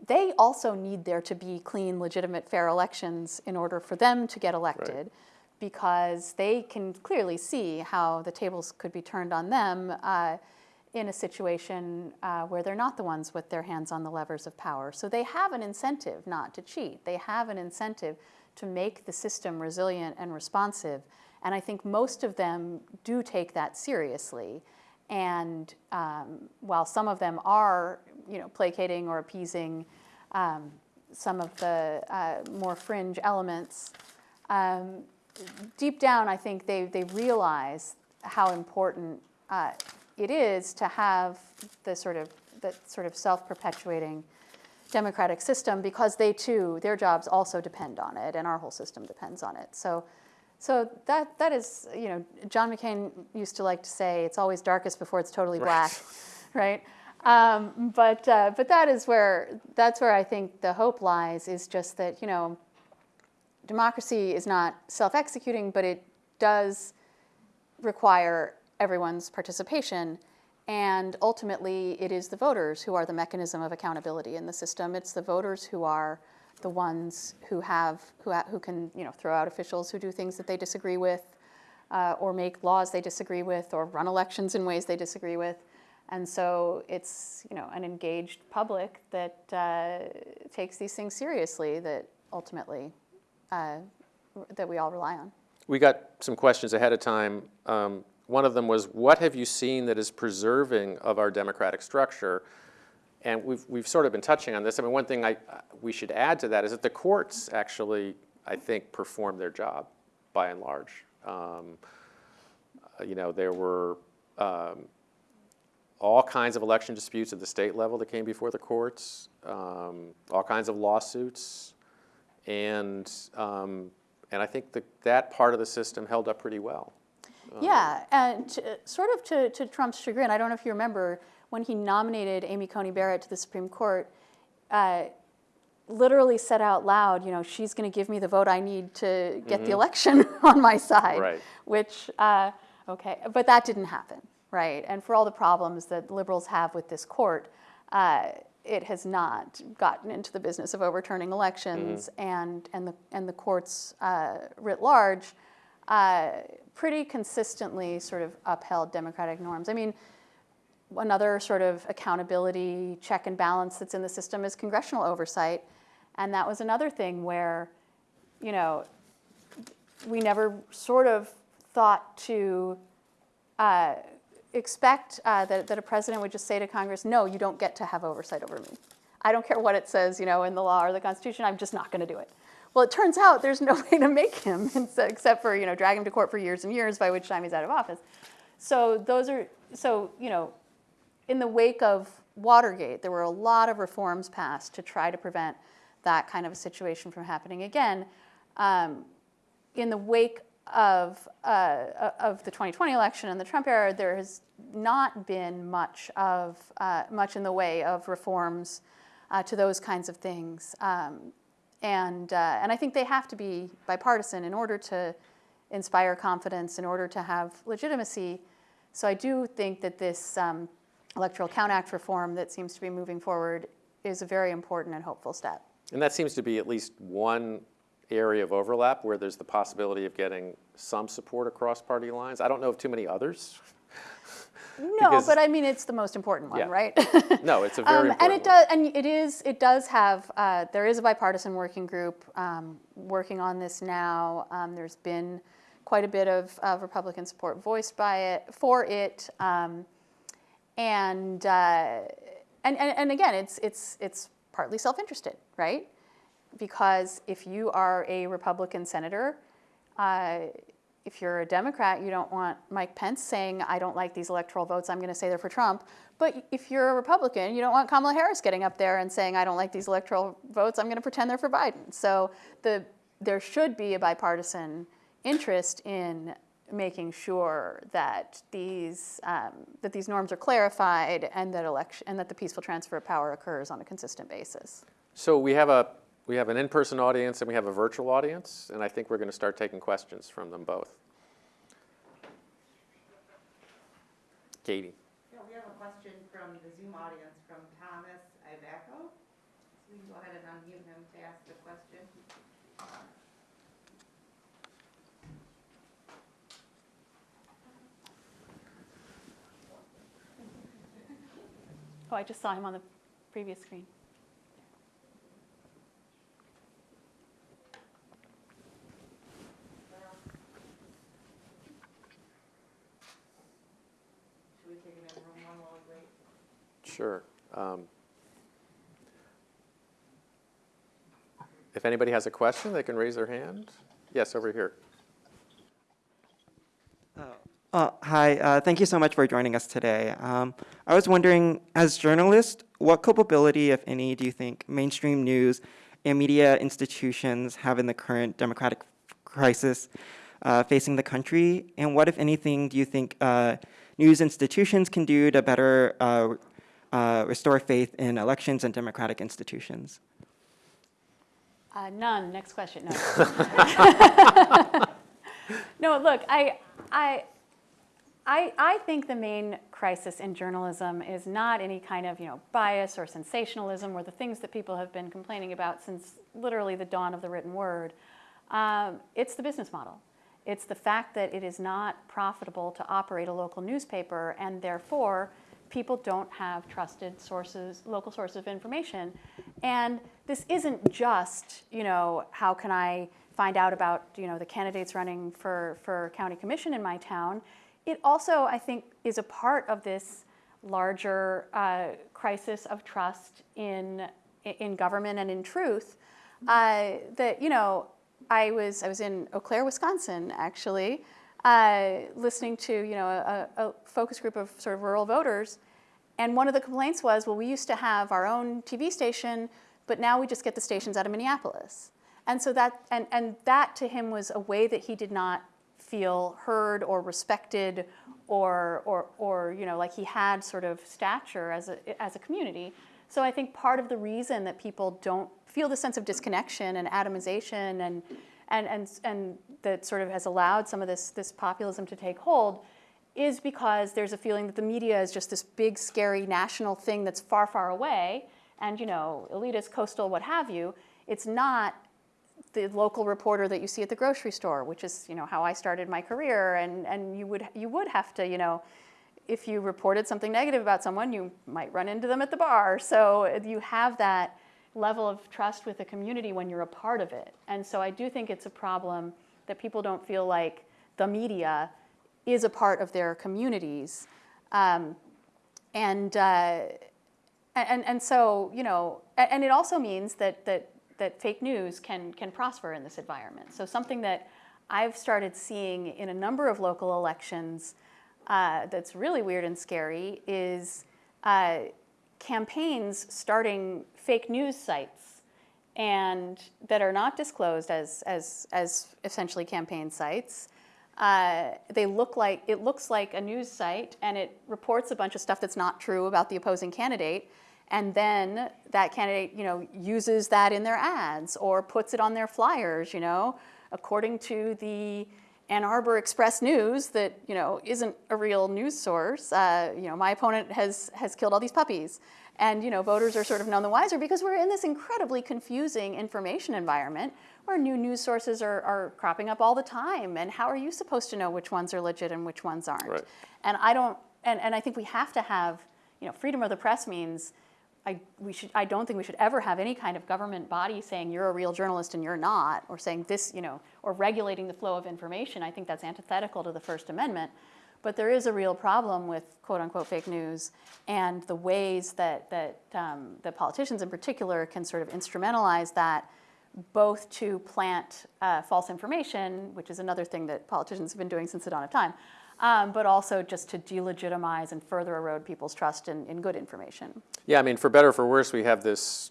[SPEAKER 3] they also need there to be clean, legitimate, fair elections in order for them to get elected because they can clearly see how the tables could be turned on them uh, in a situation uh, where they're not the ones with their hands on the levers of power. So they have an incentive not to cheat. They have an incentive to make the system resilient and responsive. And I think most of them do take that seriously. And um, while some of them are, you know, placating or appeasing um, some of the uh, more fringe elements, um, deep down, I think they, they realize how important uh, it is to have the sort of the sort of self-perpetuating democratic system because they too, their jobs also depend on it, and our whole system depends on it. So, so that that is, you know, John McCain used to like to say, "It's always darkest before it's totally black," [LAUGHS] right? Um, but uh, but that is where that's where I think the hope lies. Is just that you know democracy is not self-executing, but it does require everyone's participation. And ultimately, it is the voters who are the mechanism of accountability in the system. It's the voters who are the ones who have who, who can you know throw out officials who do things that they disagree with, uh, or make laws they disagree with, or run elections in ways they disagree with. And so it's you know an engaged public that uh, takes these things seriously. That ultimately uh, that we all rely on.
[SPEAKER 2] We got some questions ahead of time. Um, one of them was, what have you seen that is preserving of our democratic structure? And we've, we've sort of been touching on this. I mean, one thing I, we should add to that is that the courts actually, I think, performed their job by and large. Um, uh, you know, there were um, all kinds of election disputes at the state level that came before the courts, um, all kinds of lawsuits, and um, and I think that that part of the system held up pretty well.
[SPEAKER 3] Yeah, and to, sort of to, to Trump's chagrin, I don't know if you remember when he nominated Amy Coney Barrett to the Supreme Court, uh, literally said out loud, you know, she's going to give me the vote I need to get the election [LAUGHS] on my side.
[SPEAKER 2] Right.
[SPEAKER 3] Which, uh, okay, but that didn't happen, right? And for all the problems that liberals have with this court, uh, it has not gotten into the business of overturning elections, and and the and the courts uh, writ large uh, pretty consistently sort of upheld democratic norms. I mean, another sort of accountability check and balance that's in the system is congressional oversight, and that was another thing where, you know, we never sort of thought to uh, expect uh, that, that a president would just say to Congress, no, you don't get to have oversight over me. I don't care what it says, you know, in the law or the Constitution, I'm just not going to do it. Well, it turns out there's no [LAUGHS] way to make him, [LAUGHS] except for, you know, drag him to court for years and years, by which time he's out of office. So those are, so, you know, in the wake of Watergate, there were a lot of reforms passed to try to prevent that kind of a situation from happening again. Um, in the wake of, uh, of the 2020 election and the Trump era, there has not been much of uh, much in the way of reforms uh, to those kinds of things, um, and uh, and I think they have to be bipartisan in order to inspire confidence, in order to have legitimacy. So I do think that this um, Electoral Count Act reform that seems to be moving forward is a very important and hopeful step.
[SPEAKER 2] And that seems to be at least one area of overlap where there's the possibility of getting some support across party lines. I don't know of too many others. [LAUGHS]
[SPEAKER 3] No, but I mean it's the most important one,
[SPEAKER 2] Yeah.
[SPEAKER 3] right? [LAUGHS]
[SPEAKER 2] No, it's a very
[SPEAKER 3] Um,
[SPEAKER 2] important
[SPEAKER 3] and it
[SPEAKER 2] one.
[SPEAKER 3] does, and it is, it does have. Uh, there is a bipartisan working group um, working on this now. Um, there's been quite a bit of, of Republican support voiced by it for it, um, and uh, and, and, and again, it's, it's, it's partly self-interested, right? Because if you are a Republican senator, uh, if you're a Democrat, you don't want Mike Pence saying, I don't like these electoral votes, I'm going to say they're for Trump. But if you're a Republican, you don't want Kamala Harris getting up there and saying, I don't like these electoral votes, I'm going to pretend they're for Biden. So the, there should be a bipartisan interest in making sure that these, um, that these norms are clarified and that, election, and that the peaceful transfer of power occurs on a consistent basis.
[SPEAKER 2] So we have a, we have an in-person audience and we have a virtual audience, and I think we're going to start taking questions from them both. Katie.
[SPEAKER 4] Yeah, we have a question from the Zoom audience from Thomas Ivaco. So we can go ahead and unmute him to ask the question.
[SPEAKER 3] Oh, I just saw him on the previous screen.
[SPEAKER 4] Should we take him in room one while we wait?
[SPEAKER 2] Sure. Um, If anybody has a question, they can raise their hand. Yes, over here.
[SPEAKER 5] Uh, hi, uh, thank you so much for joining us today. Um, I was wondering, as journalists, what culpability, if any, do you think mainstream news and media institutions have in the current democratic crisis uh, facing the country? And what, if anything, do you think uh, news institutions can do to better uh, restore faith in elections and democratic institutions?
[SPEAKER 3] Uh, none. Next question. No. [LAUGHS] [LAUGHS] no. Look, I, I, I, I think the main crisis in journalism is not any kind of you know bias or sensationalism or the things that people have been complaining about since literally the dawn of the written word. Um, it's the business model. It's the fact that it is not profitable to operate a local newspaper, and therefore people don't have trusted sources, local sources of information. And this isn't just, you know, how can I find out about, you know, the candidates running for, for county commission in my town. It also, I think, is a part of this larger uh, crisis of trust in, in government and in truth. Uh, that, you know, I was, I was in Eau Claire, Wisconsin, actually, uh, listening to, you know, a, a focus group of sort of rural voters. And one of the complaints was, well, we used to have our own TV station, but now we just get the stations out of Minneapolis. And so that, and, and that to him was a way that he did not feel heard or respected or, or, or you know, like he had sort of stature as a, as a community. So I think part of the reason that people don't feel the sense of disconnection and atomization and, and, and, and that sort of has allowed some of this, this populism to take hold is because there's a feeling that the media is just this big, scary national thing that's far, far away, and you know, elitist, coastal, what have you. It's not the local reporter that you see at the grocery store, which is you know how I started my career, and and you would you would have to you know. If you reported something negative about someone, you might run into them at the bar. So you have that level of trust with the community when you're a part of it. And so I do think it's a problem that people don't feel like the media is a part of their communities. Um, and, uh, and, and so, you know, and it also means that, that, that fake news can, can prosper in this environment. So something that I've started seeing in a number of local elections uh, that's really weird and scary is uh, campaigns starting fake news sites and that are not disclosed as, as, as essentially campaign sites. Uh, they look like, it looks like a news site and it reports a bunch of stuff that's not true about the opposing candidate. And then that candidate, you know, uses that in their ads or puts it on their flyers, you know, according to the Ann Arbor Express News that, you know, isn't a real news source. Uh, you know, my opponent has, has killed all these puppies. And, you know, voters are sort of none the wiser because we're in this incredibly confusing information environment where new news sources are, are cropping up all the time. And how are you supposed to know which ones are legit and which ones aren't?
[SPEAKER 2] Right.
[SPEAKER 3] And I don't, and, and I think we have to have, you know, freedom of the press means I, we should, I don't think we should ever have any kind of government body saying you're a real journalist and you're not, or saying this, you know, or regulating the flow of information. I think that's antithetical to the First Amendment. But there is a real problem with quote unquote fake news and the ways that, that um, the politicians in particular can sort of instrumentalize that both to plant uh, false information, which is another thing that politicians have been doing since the dawn of time, um, but also just to delegitimize and further erode people's trust in, in good information.
[SPEAKER 2] Yeah, I mean, for better or for worse, we have this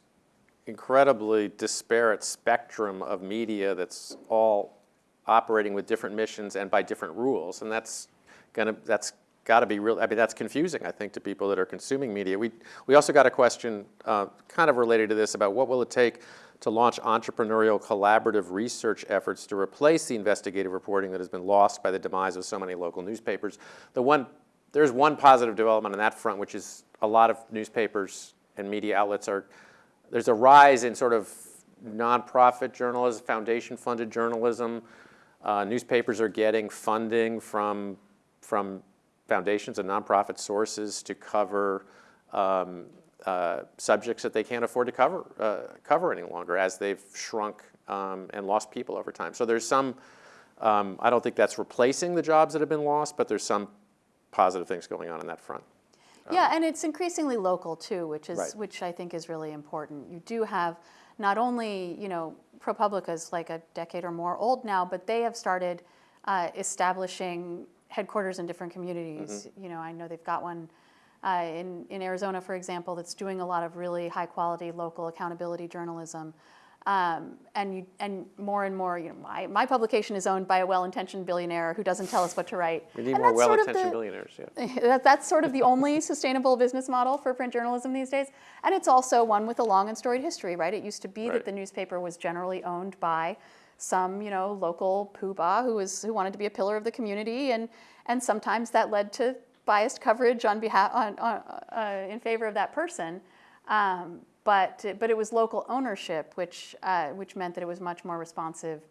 [SPEAKER 2] incredibly disparate spectrum of media that's all operating with different missions and by different rules, and that's gonna that's got to be real. I mean, that's confusing, I think, to people that are consuming media. We we also got a question, uh, kind of related to this, about what will it take to launch entrepreneurial collaborative research efforts to replace the investigative reporting that has been lost by the demise of so many local newspapers. The one there's one positive development on that front, which is a lot of newspapers and media outlets are there's a rise in sort of nonprofit journalism, foundation-funded journalism. Uh, newspapers are getting funding from, from foundations and nonprofit sources to cover um, uh, subjects that they can't afford to cover, uh, cover any longer as they've shrunk um, and lost people over time. So there's some, um, I don't think that's replacing the jobs that have been lost, but there's some positive things going on in that front.
[SPEAKER 3] Yeah, and it's increasingly local too, which is
[SPEAKER 2] Right.
[SPEAKER 3] which I think is really important. You do have not only you know ProPublica is like a decade or more old now, but they have started uh, establishing headquarters in different communities. You know, I know they've got one uh, in in Arizona, for example, that's doing a lot of really high quality local accountability journalism. Um, and you, and more and more, you know, my, my publication is owned by a well-intentioned billionaire who doesn't tell us what to write.
[SPEAKER 2] We need
[SPEAKER 3] And
[SPEAKER 2] more
[SPEAKER 3] that's sort of
[SPEAKER 2] well-intentioned
[SPEAKER 3] the-
[SPEAKER 2] billionaires, yeah. [LAUGHS]
[SPEAKER 3] that, that's sort of the only [LAUGHS] sustainable business model for print journalism these days. And it's also one with a long and storied history, right? It used to be
[SPEAKER 2] Right.
[SPEAKER 3] that the newspaper was generally owned by some, you know, local poobah who was who wanted to be a pillar of the community, and and sometimes that led to biased coverage on behalf on, on uh, in favor of that person. Um, but but it was local ownership, which uh, which meant that it was much more responsive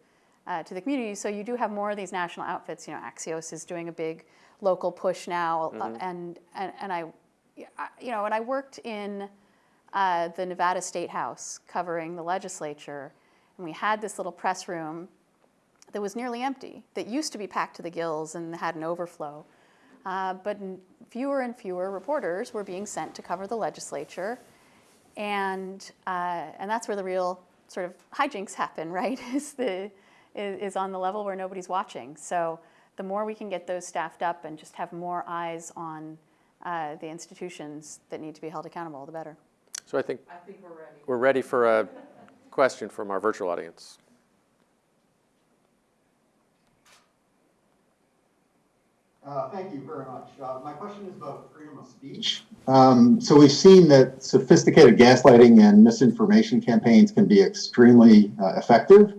[SPEAKER 3] uh, to the community. So you do have more of these national outfits. You know, Axios is doing a big local push now, uh, and, and and I, I- you know, and I worked in uh, the Nevada State House covering the legislature, and we had this little press room that was nearly empty. That used to be packed to the gills and had an overflow, uh, but fewer and fewer reporters were being sent to cover the legislature and uh, and that's where the real sort of hijinks happen, [LAUGHS] right? Is the is, is on the level where nobody's watching. So the more we can get those staffed up and just have more eyes on uh, the institutions that need to be held accountable, the better.
[SPEAKER 2] So I think
[SPEAKER 4] I think we're ready.
[SPEAKER 2] we're ready for a question from our virtual audience.
[SPEAKER 6] Uh, Thank you very much. Uh, My question is about freedom of speech. Um, So we've seen that sophisticated gaslighting and misinformation campaigns can be extremely uh, effective.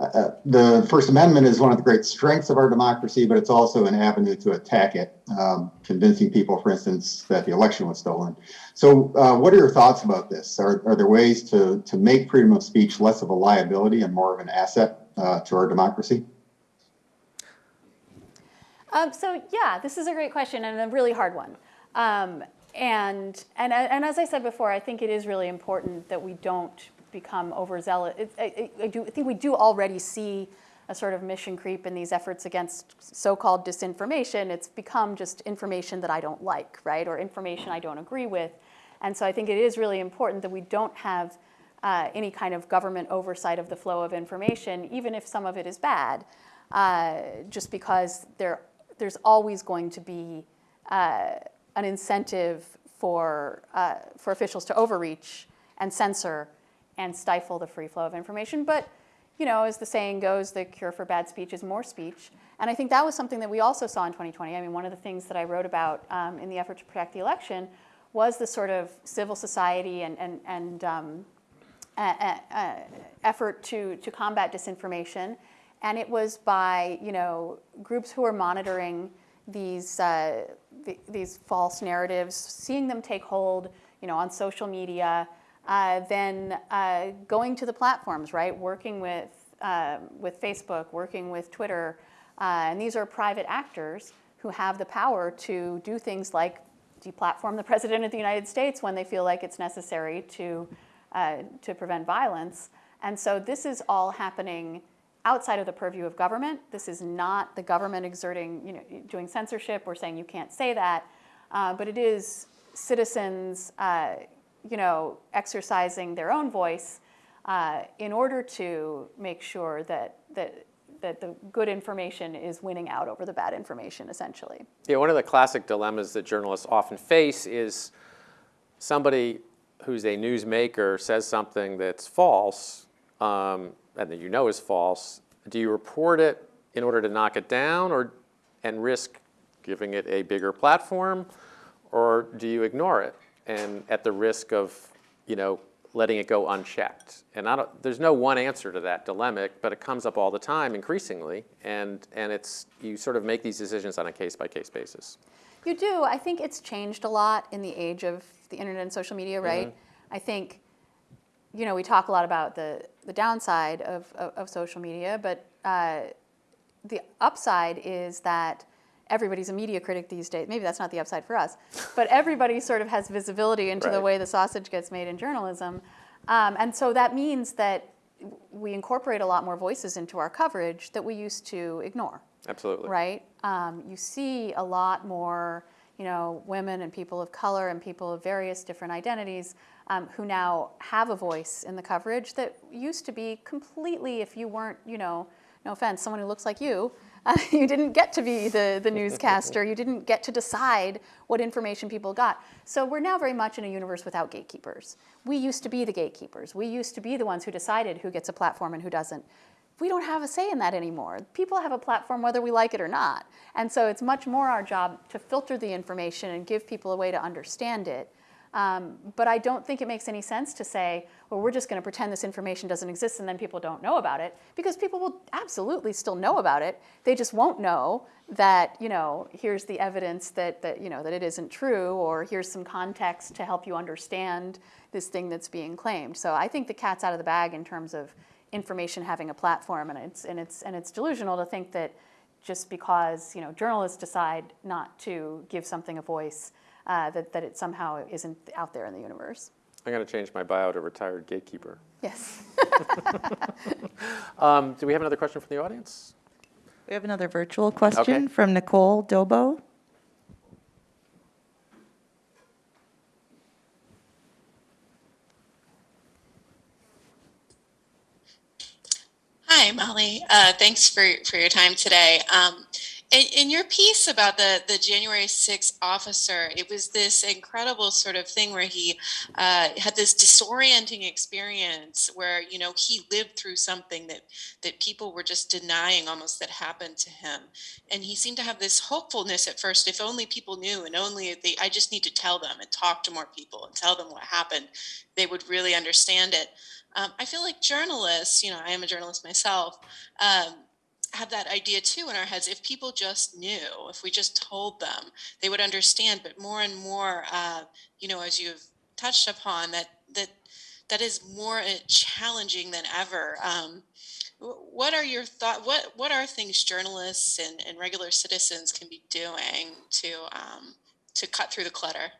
[SPEAKER 6] Uh, uh, The First Amendment is one of the great strengths of our democracy, but it's also an avenue to attack it, um, convincing people, for instance, that the election was stolen. So what are your thoughts about this? Are are there ways to to make freedom of speech less of a liability and more of an asset to our democracy?
[SPEAKER 3] Um, so yeah, this is a great question and a really hard one. Um, and, and, and as I said before, I think it is really important that we don't become overzealous. I, I, do, I think we do already see a sort of mission creep in these efforts against so-called disinformation. It's become just information that I don't like, right, or information I don't agree with. And so I think it is really important that we don't have uh, any kind of government oversight of the flow of information, even if some of it is bad, uh, just because there, there's always going to be uh, an incentive for, uh, for officials to overreach and censor and stifle the free flow of information. But, you know, as the saying goes, the cure for bad speech is more speech. And I think that was something that we also saw in 2020. I mean, one of the things that I wrote about um, in the effort to protect the election was the sort of civil society and, and, and um, effort to, to combat disinformation. And it was by, you know, groups who are monitoring these, uh, th- these false narratives, seeing them take hold, you know, on social media, uh, then uh, going to the platforms, right? Working with, uh, with Facebook, working with Twitter. Uh, and these are private actors who have the power to do things like deplatform the President of the United States when they feel like it's necessary to, uh, to prevent violence. And so this is all happening outside of the purview of government. This is not the government exerting, you know, doing censorship or saying you can't say that, uh, but it is citizens, uh, you know, exercising their own voice uh, in order to make sure that that that the good information is winning out over the bad information, essentially.
[SPEAKER 2] Yeah, one of the classic dilemmas that journalists often face is somebody who's a newsmaker says something that's false, um, and that you know is false. Do you report it in order to knock it down, or and risk giving it a bigger platform, or do you ignore it and at the risk of, you know, letting it go unchecked? And I don't, there's no one answer to that dilemma, but it comes up all the time increasingly, and, and it's, you sort of make these decisions on a case-by-case basis.
[SPEAKER 3] You do. I think it's changed a lot in the age of the internet and social media, right? I think, you know, we talk a lot about the, the downside of, of, of social media, but uh, the upside is that everybody's a media critic these days. Maybe that's not the upside for us, but everybody sort of has visibility into the way the sausage gets made in journalism. Um, and so that means that we incorporate a lot more voices into our coverage that we used to ignore
[SPEAKER 2] Absolutely.
[SPEAKER 3] right? Um, you see a lot more, you know, women and people of color and people of various different identities um, who now have a voice in the coverage that used to be completely, if you weren't, you know, no offense, someone who looks like you, uh, [LAUGHS] you didn't get to be the, the [LAUGHS] newscaster. You didn't get to decide what information people got. So we're now very much in a universe without gatekeepers. We used to be the gatekeepers. We used to be the ones who decided who gets a platform and who doesn't we don't have a say in that anymore. People have a platform whether we like it or not. And so it's much more our job to filter the information and give people a way to understand it. Um, but I don't think it makes any sense to say, well, we're just going to pretend this information doesn't exist and then people don't know about it, because people will absolutely still know about it. They just won't know that, you know, here's the evidence that, that, you know, that it isn't true, or here's some context to help you understand this thing that's being claimed. So I think the cat's out of the bag in terms of information having a platform, and it's, and it's, and it's delusional to think that just because, you know, journalists decide not to give something a voice, uh, that, that it somehow isn't out there in the universe.
[SPEAKER 2] I'm going to change my bio to retired gatekeeper.
[SPEAKER 3] Yes. [LAUGHS]
[SPEAKER 2] Um, do we have another question from the audience?
[SPEAKER 7] We have another virtual question
[SPEAKER 2] Okay.
[SPEAKER 7] from Nicole Dobo.
[SPEAKER 8] Hi, Molly. Uh, thanks for, for your time today. Um, in, in your piece about the, the January 6th officer, it was this incredible sort of thing where he uh, had this disorienting experience where, you know, he lived through something that, that people were just denying almost that happened to him. And he seemed to have this hopefulness at first, if only people knew and only they, I just need to tell them and talk to more people and tell them what happened, they would really understand it. Um, I feel like journalists, you know, I am a journalist myself, um, have that idea too in our heads. If people just knew, if we just told them, they would understand. But more and more, uh, you know, as you've touched upon, that that that is more uh, challenging than ever. Um, what are your thought? What what are things journalists and, and regular citizens can be doing to um, to cut through the clutter?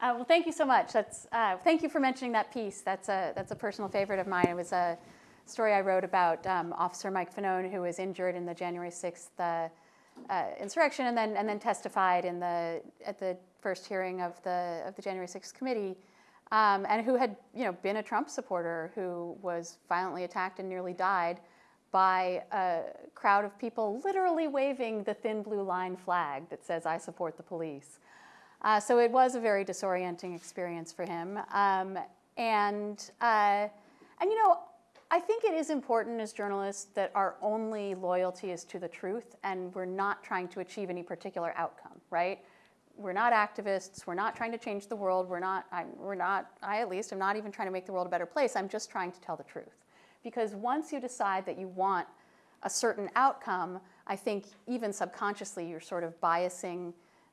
[SPEAKER 3] Uh, well, thank you so much. That's, uh, thank you for mentioning that piece. That's a, that's a personal favorite of mine. It was a story I wrote about um, Officer Mike Fanone, who was injured in the January 6th uh, uh, insurrection and then, and then testified in the, at the first hearing of the, of the January 6th committee, um, and who had you know, been a Trump supporter who was violently attacked and nearly died by a crowd of people literally waving the thin blue line flag that says, I support the police. Uh, so it was a very disorienting experience for him. Um, and, uh, and, you know, I think it is important as journalists that our only loyalty is to the truth and we're not trying to achieve any particular outcome, right? We're not activists. We're not trying to change the world. We're not, I'm, we're not, I at least am not even trying to make the world a better place. I'm just trying to tell the truth. Because once you decide that you want a certain outcome, I think even subconsciously you're sort of biasing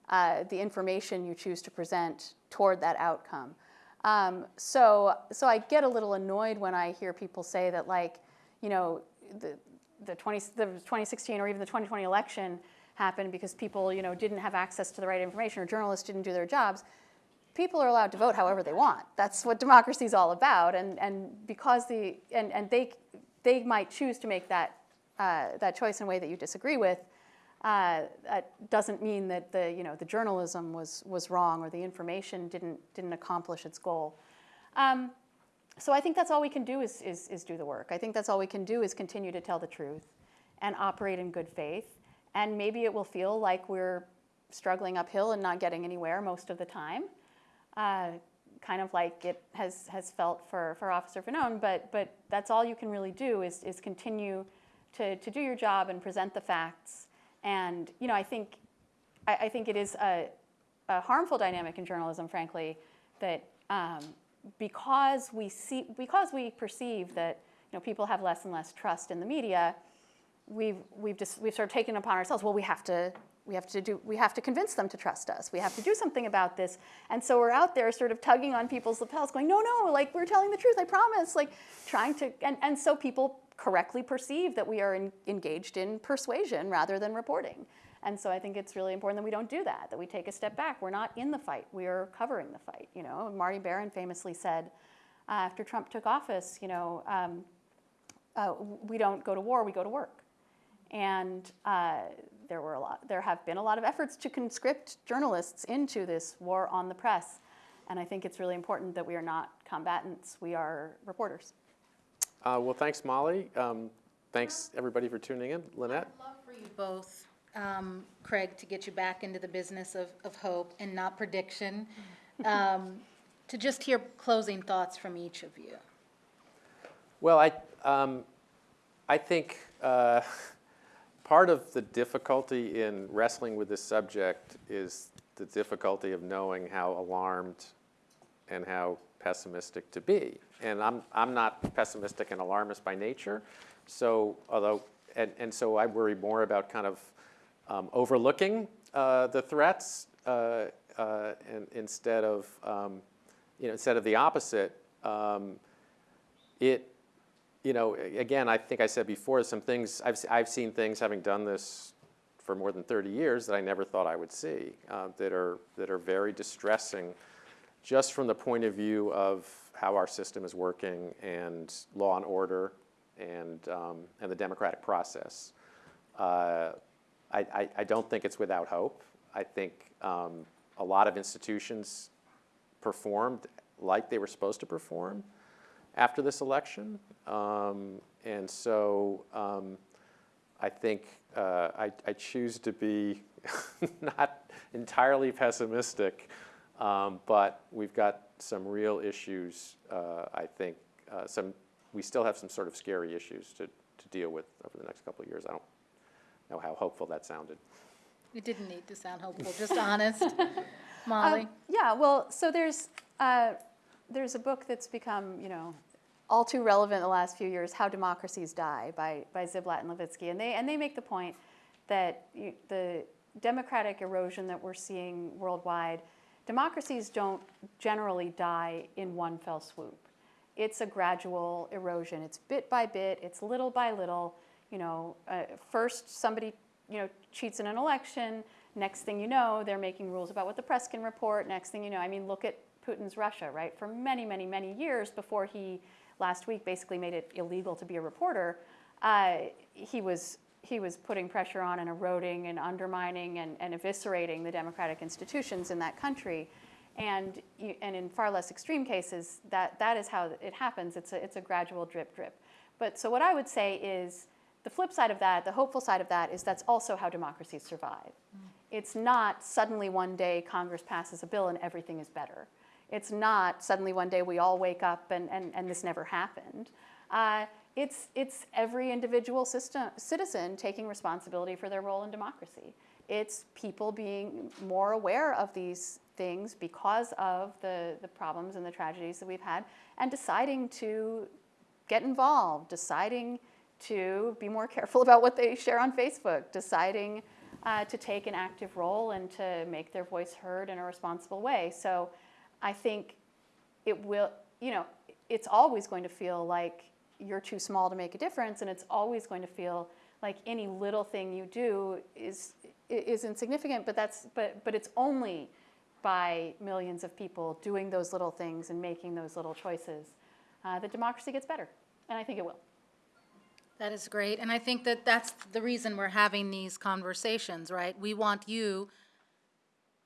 [SPEAKER 3] uh, the information you choose to present toward that outcome. Um, so, so I get a little annoyed when I hear people say that, like, you know, the, the, 20, the 2016 or even the 2020 election happened because people, you know, didn't have access to the right information or journalists didn't do their jobs. People are allowed to vote however they want. That's what democracy is all about. And, and because the, and, and they, they might choose to make that, uh, that choice in a way that you disagree with, uh, that doesn't mean that the, you know, the journalism was, was wrong or the information didn't, didn't accomplish its goal. Um, so I think that's all we can do is, is, is do the work. I think that's all we can do is continue to tell the truth and operate in good faith. And maybe it will feel like we're struggling uphill and not getting anywhere most of the time, uh, kind of like it has, has felt for, for Officer Fanone, but, but that's all you can really do is, is continue to, to do your job and present the facts. And, you know, I think, I, I think it is a, a harmful dynamic in journalism, frankly, that um, because we see, because we perceive that, you know, people have less and less trust in the media, we've, we've just, we've sort of taken upon ourselves, well, we have to, we have to do, we have to convince them to trust us. We have to do something about this. And so we're out there sort of tugging on people's lapels going, no, no, like we're telling the truth, I promise, like trying to, and, and so people correctly perceive that we are in, engaged in persuasion rather than reporting. And so I think it's really important that we don't do that, that we take a step back. We're not in the fight, we are covering the fight. You know, Marty Baron famously said uh, after Trump took office, you know, um, uh, we don't go to war, we go to work. And uh, there were a lot, there have been a lot of efforts to conscript journalists into this war on the press. And I think it's really important that we are not combatants, we are reporters.
[SPEAKER 2] Uh, well, thanks, Molly. Um, thanks, everybody, for tuning in. Lynette?
[SPEAKER 1] I'd love for you both, um, Craig, to get you back into the business of, of hope and not prediction, [LAUGHS] um, to just hear closing thoughts from each of you.
[SPEAKER 2] Well, I, um, I think uh, [LAUGHS] part of the difficulty in wrestling with this subject is the difficulty of knowing how alarmed and how pessimistic to be. And I'm, I'm not pessimistic and alarmist by nature. So, although, and, and so I worry more about kind of um, overlooking uh, the threats uh, uh, and instead of, um, you know, instead of the opposite. Um, it, you know, again, I think I said before, some things, I've, I've seen things having done this for more than 30 years that I never thought I would see, uh, that, are, that are very distressing just from the point of view of how our system is working and law and order and, um, and the democratic process. Uh, I, I, I, don't think it's without hope. I think um, a lot of institutions performed like they were supposed to perform after this election. Um, and so um, I think uh, I, I, choose to be [LAUGHS] not entirely pessimistic, um, but we've got some real issues, uh, I think. Uh, some, we still have some sort of scary issues to, to deal with over the next couple of years. I don't know how hopeful that sounded.
[SPEAKER 1] It didn't need to sound hopeful, just honest. [LAUGHS] Molly?
[SPEAKER 3] Um, yeah, well, so there's, uh, there's a book that's become, you know, all too relevant in the last few years, How Democracies Die by, by Ziblatt and Levitsky. And they, and they make the point that you, the democratic erosion that we're seeing worldwide, democracies don't generally die in one fell swoop. It's a gradual erosion. It's bit by bit, it's little by little. You know, uh, first somebody, you know, cheats in an election. Next thing you know, they're making rules about what the press can report. Next thing you know, I mean, look at Putin's Russia, right? For many, many, many years before he last week basically made it illegal to be a reporter, uh, he was he was putting pressure on and eroding and undermining and, and eviscerating the democratic institutions in that country. And, you, and in far less extreme cases, that, that is how it happens. It's a, it's a gradual drip drip. But so what I would say is the flip side of that, the hopeful side of that, is that's also how democracies survive. Mm. It's not suddenly one day Congress passes a bill and everything is better. It's not suddenly one day we all wake up and, and, and this never happened. Uh, it's, it's every individual system, citizen taking responsibility for their role in democracy. It's people being more aware of these things because of the, the problems and the tragedies that we've had and deciding to get involved, deciding to be more careful [LAUGHS] about what they share on Facebook, deciding uh, to take an active role and to make their voice heard in a responsible way. So I think it will, you know, it's always going to feel like you're too small to make a difference, and it's always going to feel like any little thing you do is is insignificant. But that's but but it's only by millions of people doing those little things and making those little choices uh, that democracy gets better, and I think it will.
[SPEAKER 1] That is great, and I think that that's the reason we're having these conversations, right? We want you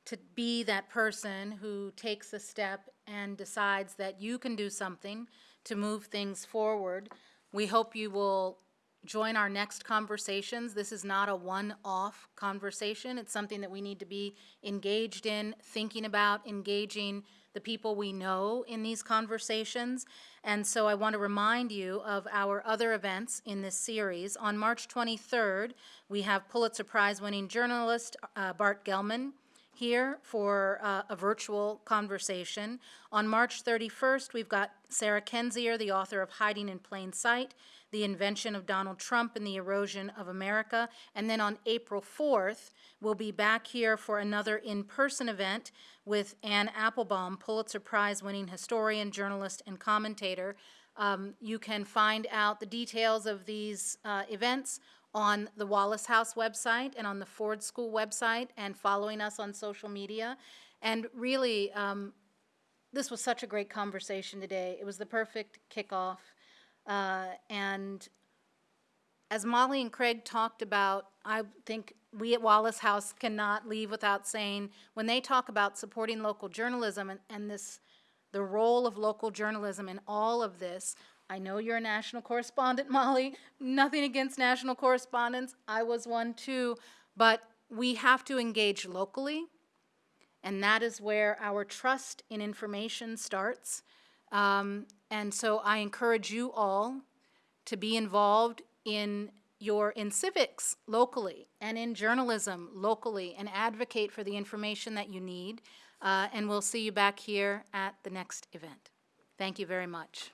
[SPEAKER 1] to be that person who takes a step and decides that you can do something to move things forward. We hope you will join our next conversations. This is not a one-off conversation. It's something that we need to be engaged in, thinking about, engaging the people we know in these conversations. And so I want to remind you of our other events in this series. On March 23rd, we have Pulitzer Prize-winning journalist uh, Bart Gellman here for uh, a virtual conversation. On March 31st, we've got Sarah Kendzior, the author of Hiding in Plain Sight, The Invention of Donald Trump and the Erosion of America. And then on April 4th, we'll be back here for another in-person event with Anne Applebaum, Pulitzer Prize-winning historian, journalist, and commentator. Um, You can find out the details of these uh, events on the Wallace House website and on the Ford School website and following us on social media. And really, um, this was such a great conversation today. It was the perfect kickoff. Uh, and as Molly and Craig talked about, I think we at Wallace House cannot leave without saying, when they talk about supporting local journalism and, and this, the role of local journalism in all of this, I know you're a national correspondent, [LAUGHS] Molly. Nothing against national correspondents. I was one too. But we have to engage locally, and that is where our trust in information starts. Um, and so I encourage you all to be involved in your in civics locally and in journalism locally and advocate for the information that you need. Uh, and we'll see you back here at the next event. Thank you very much.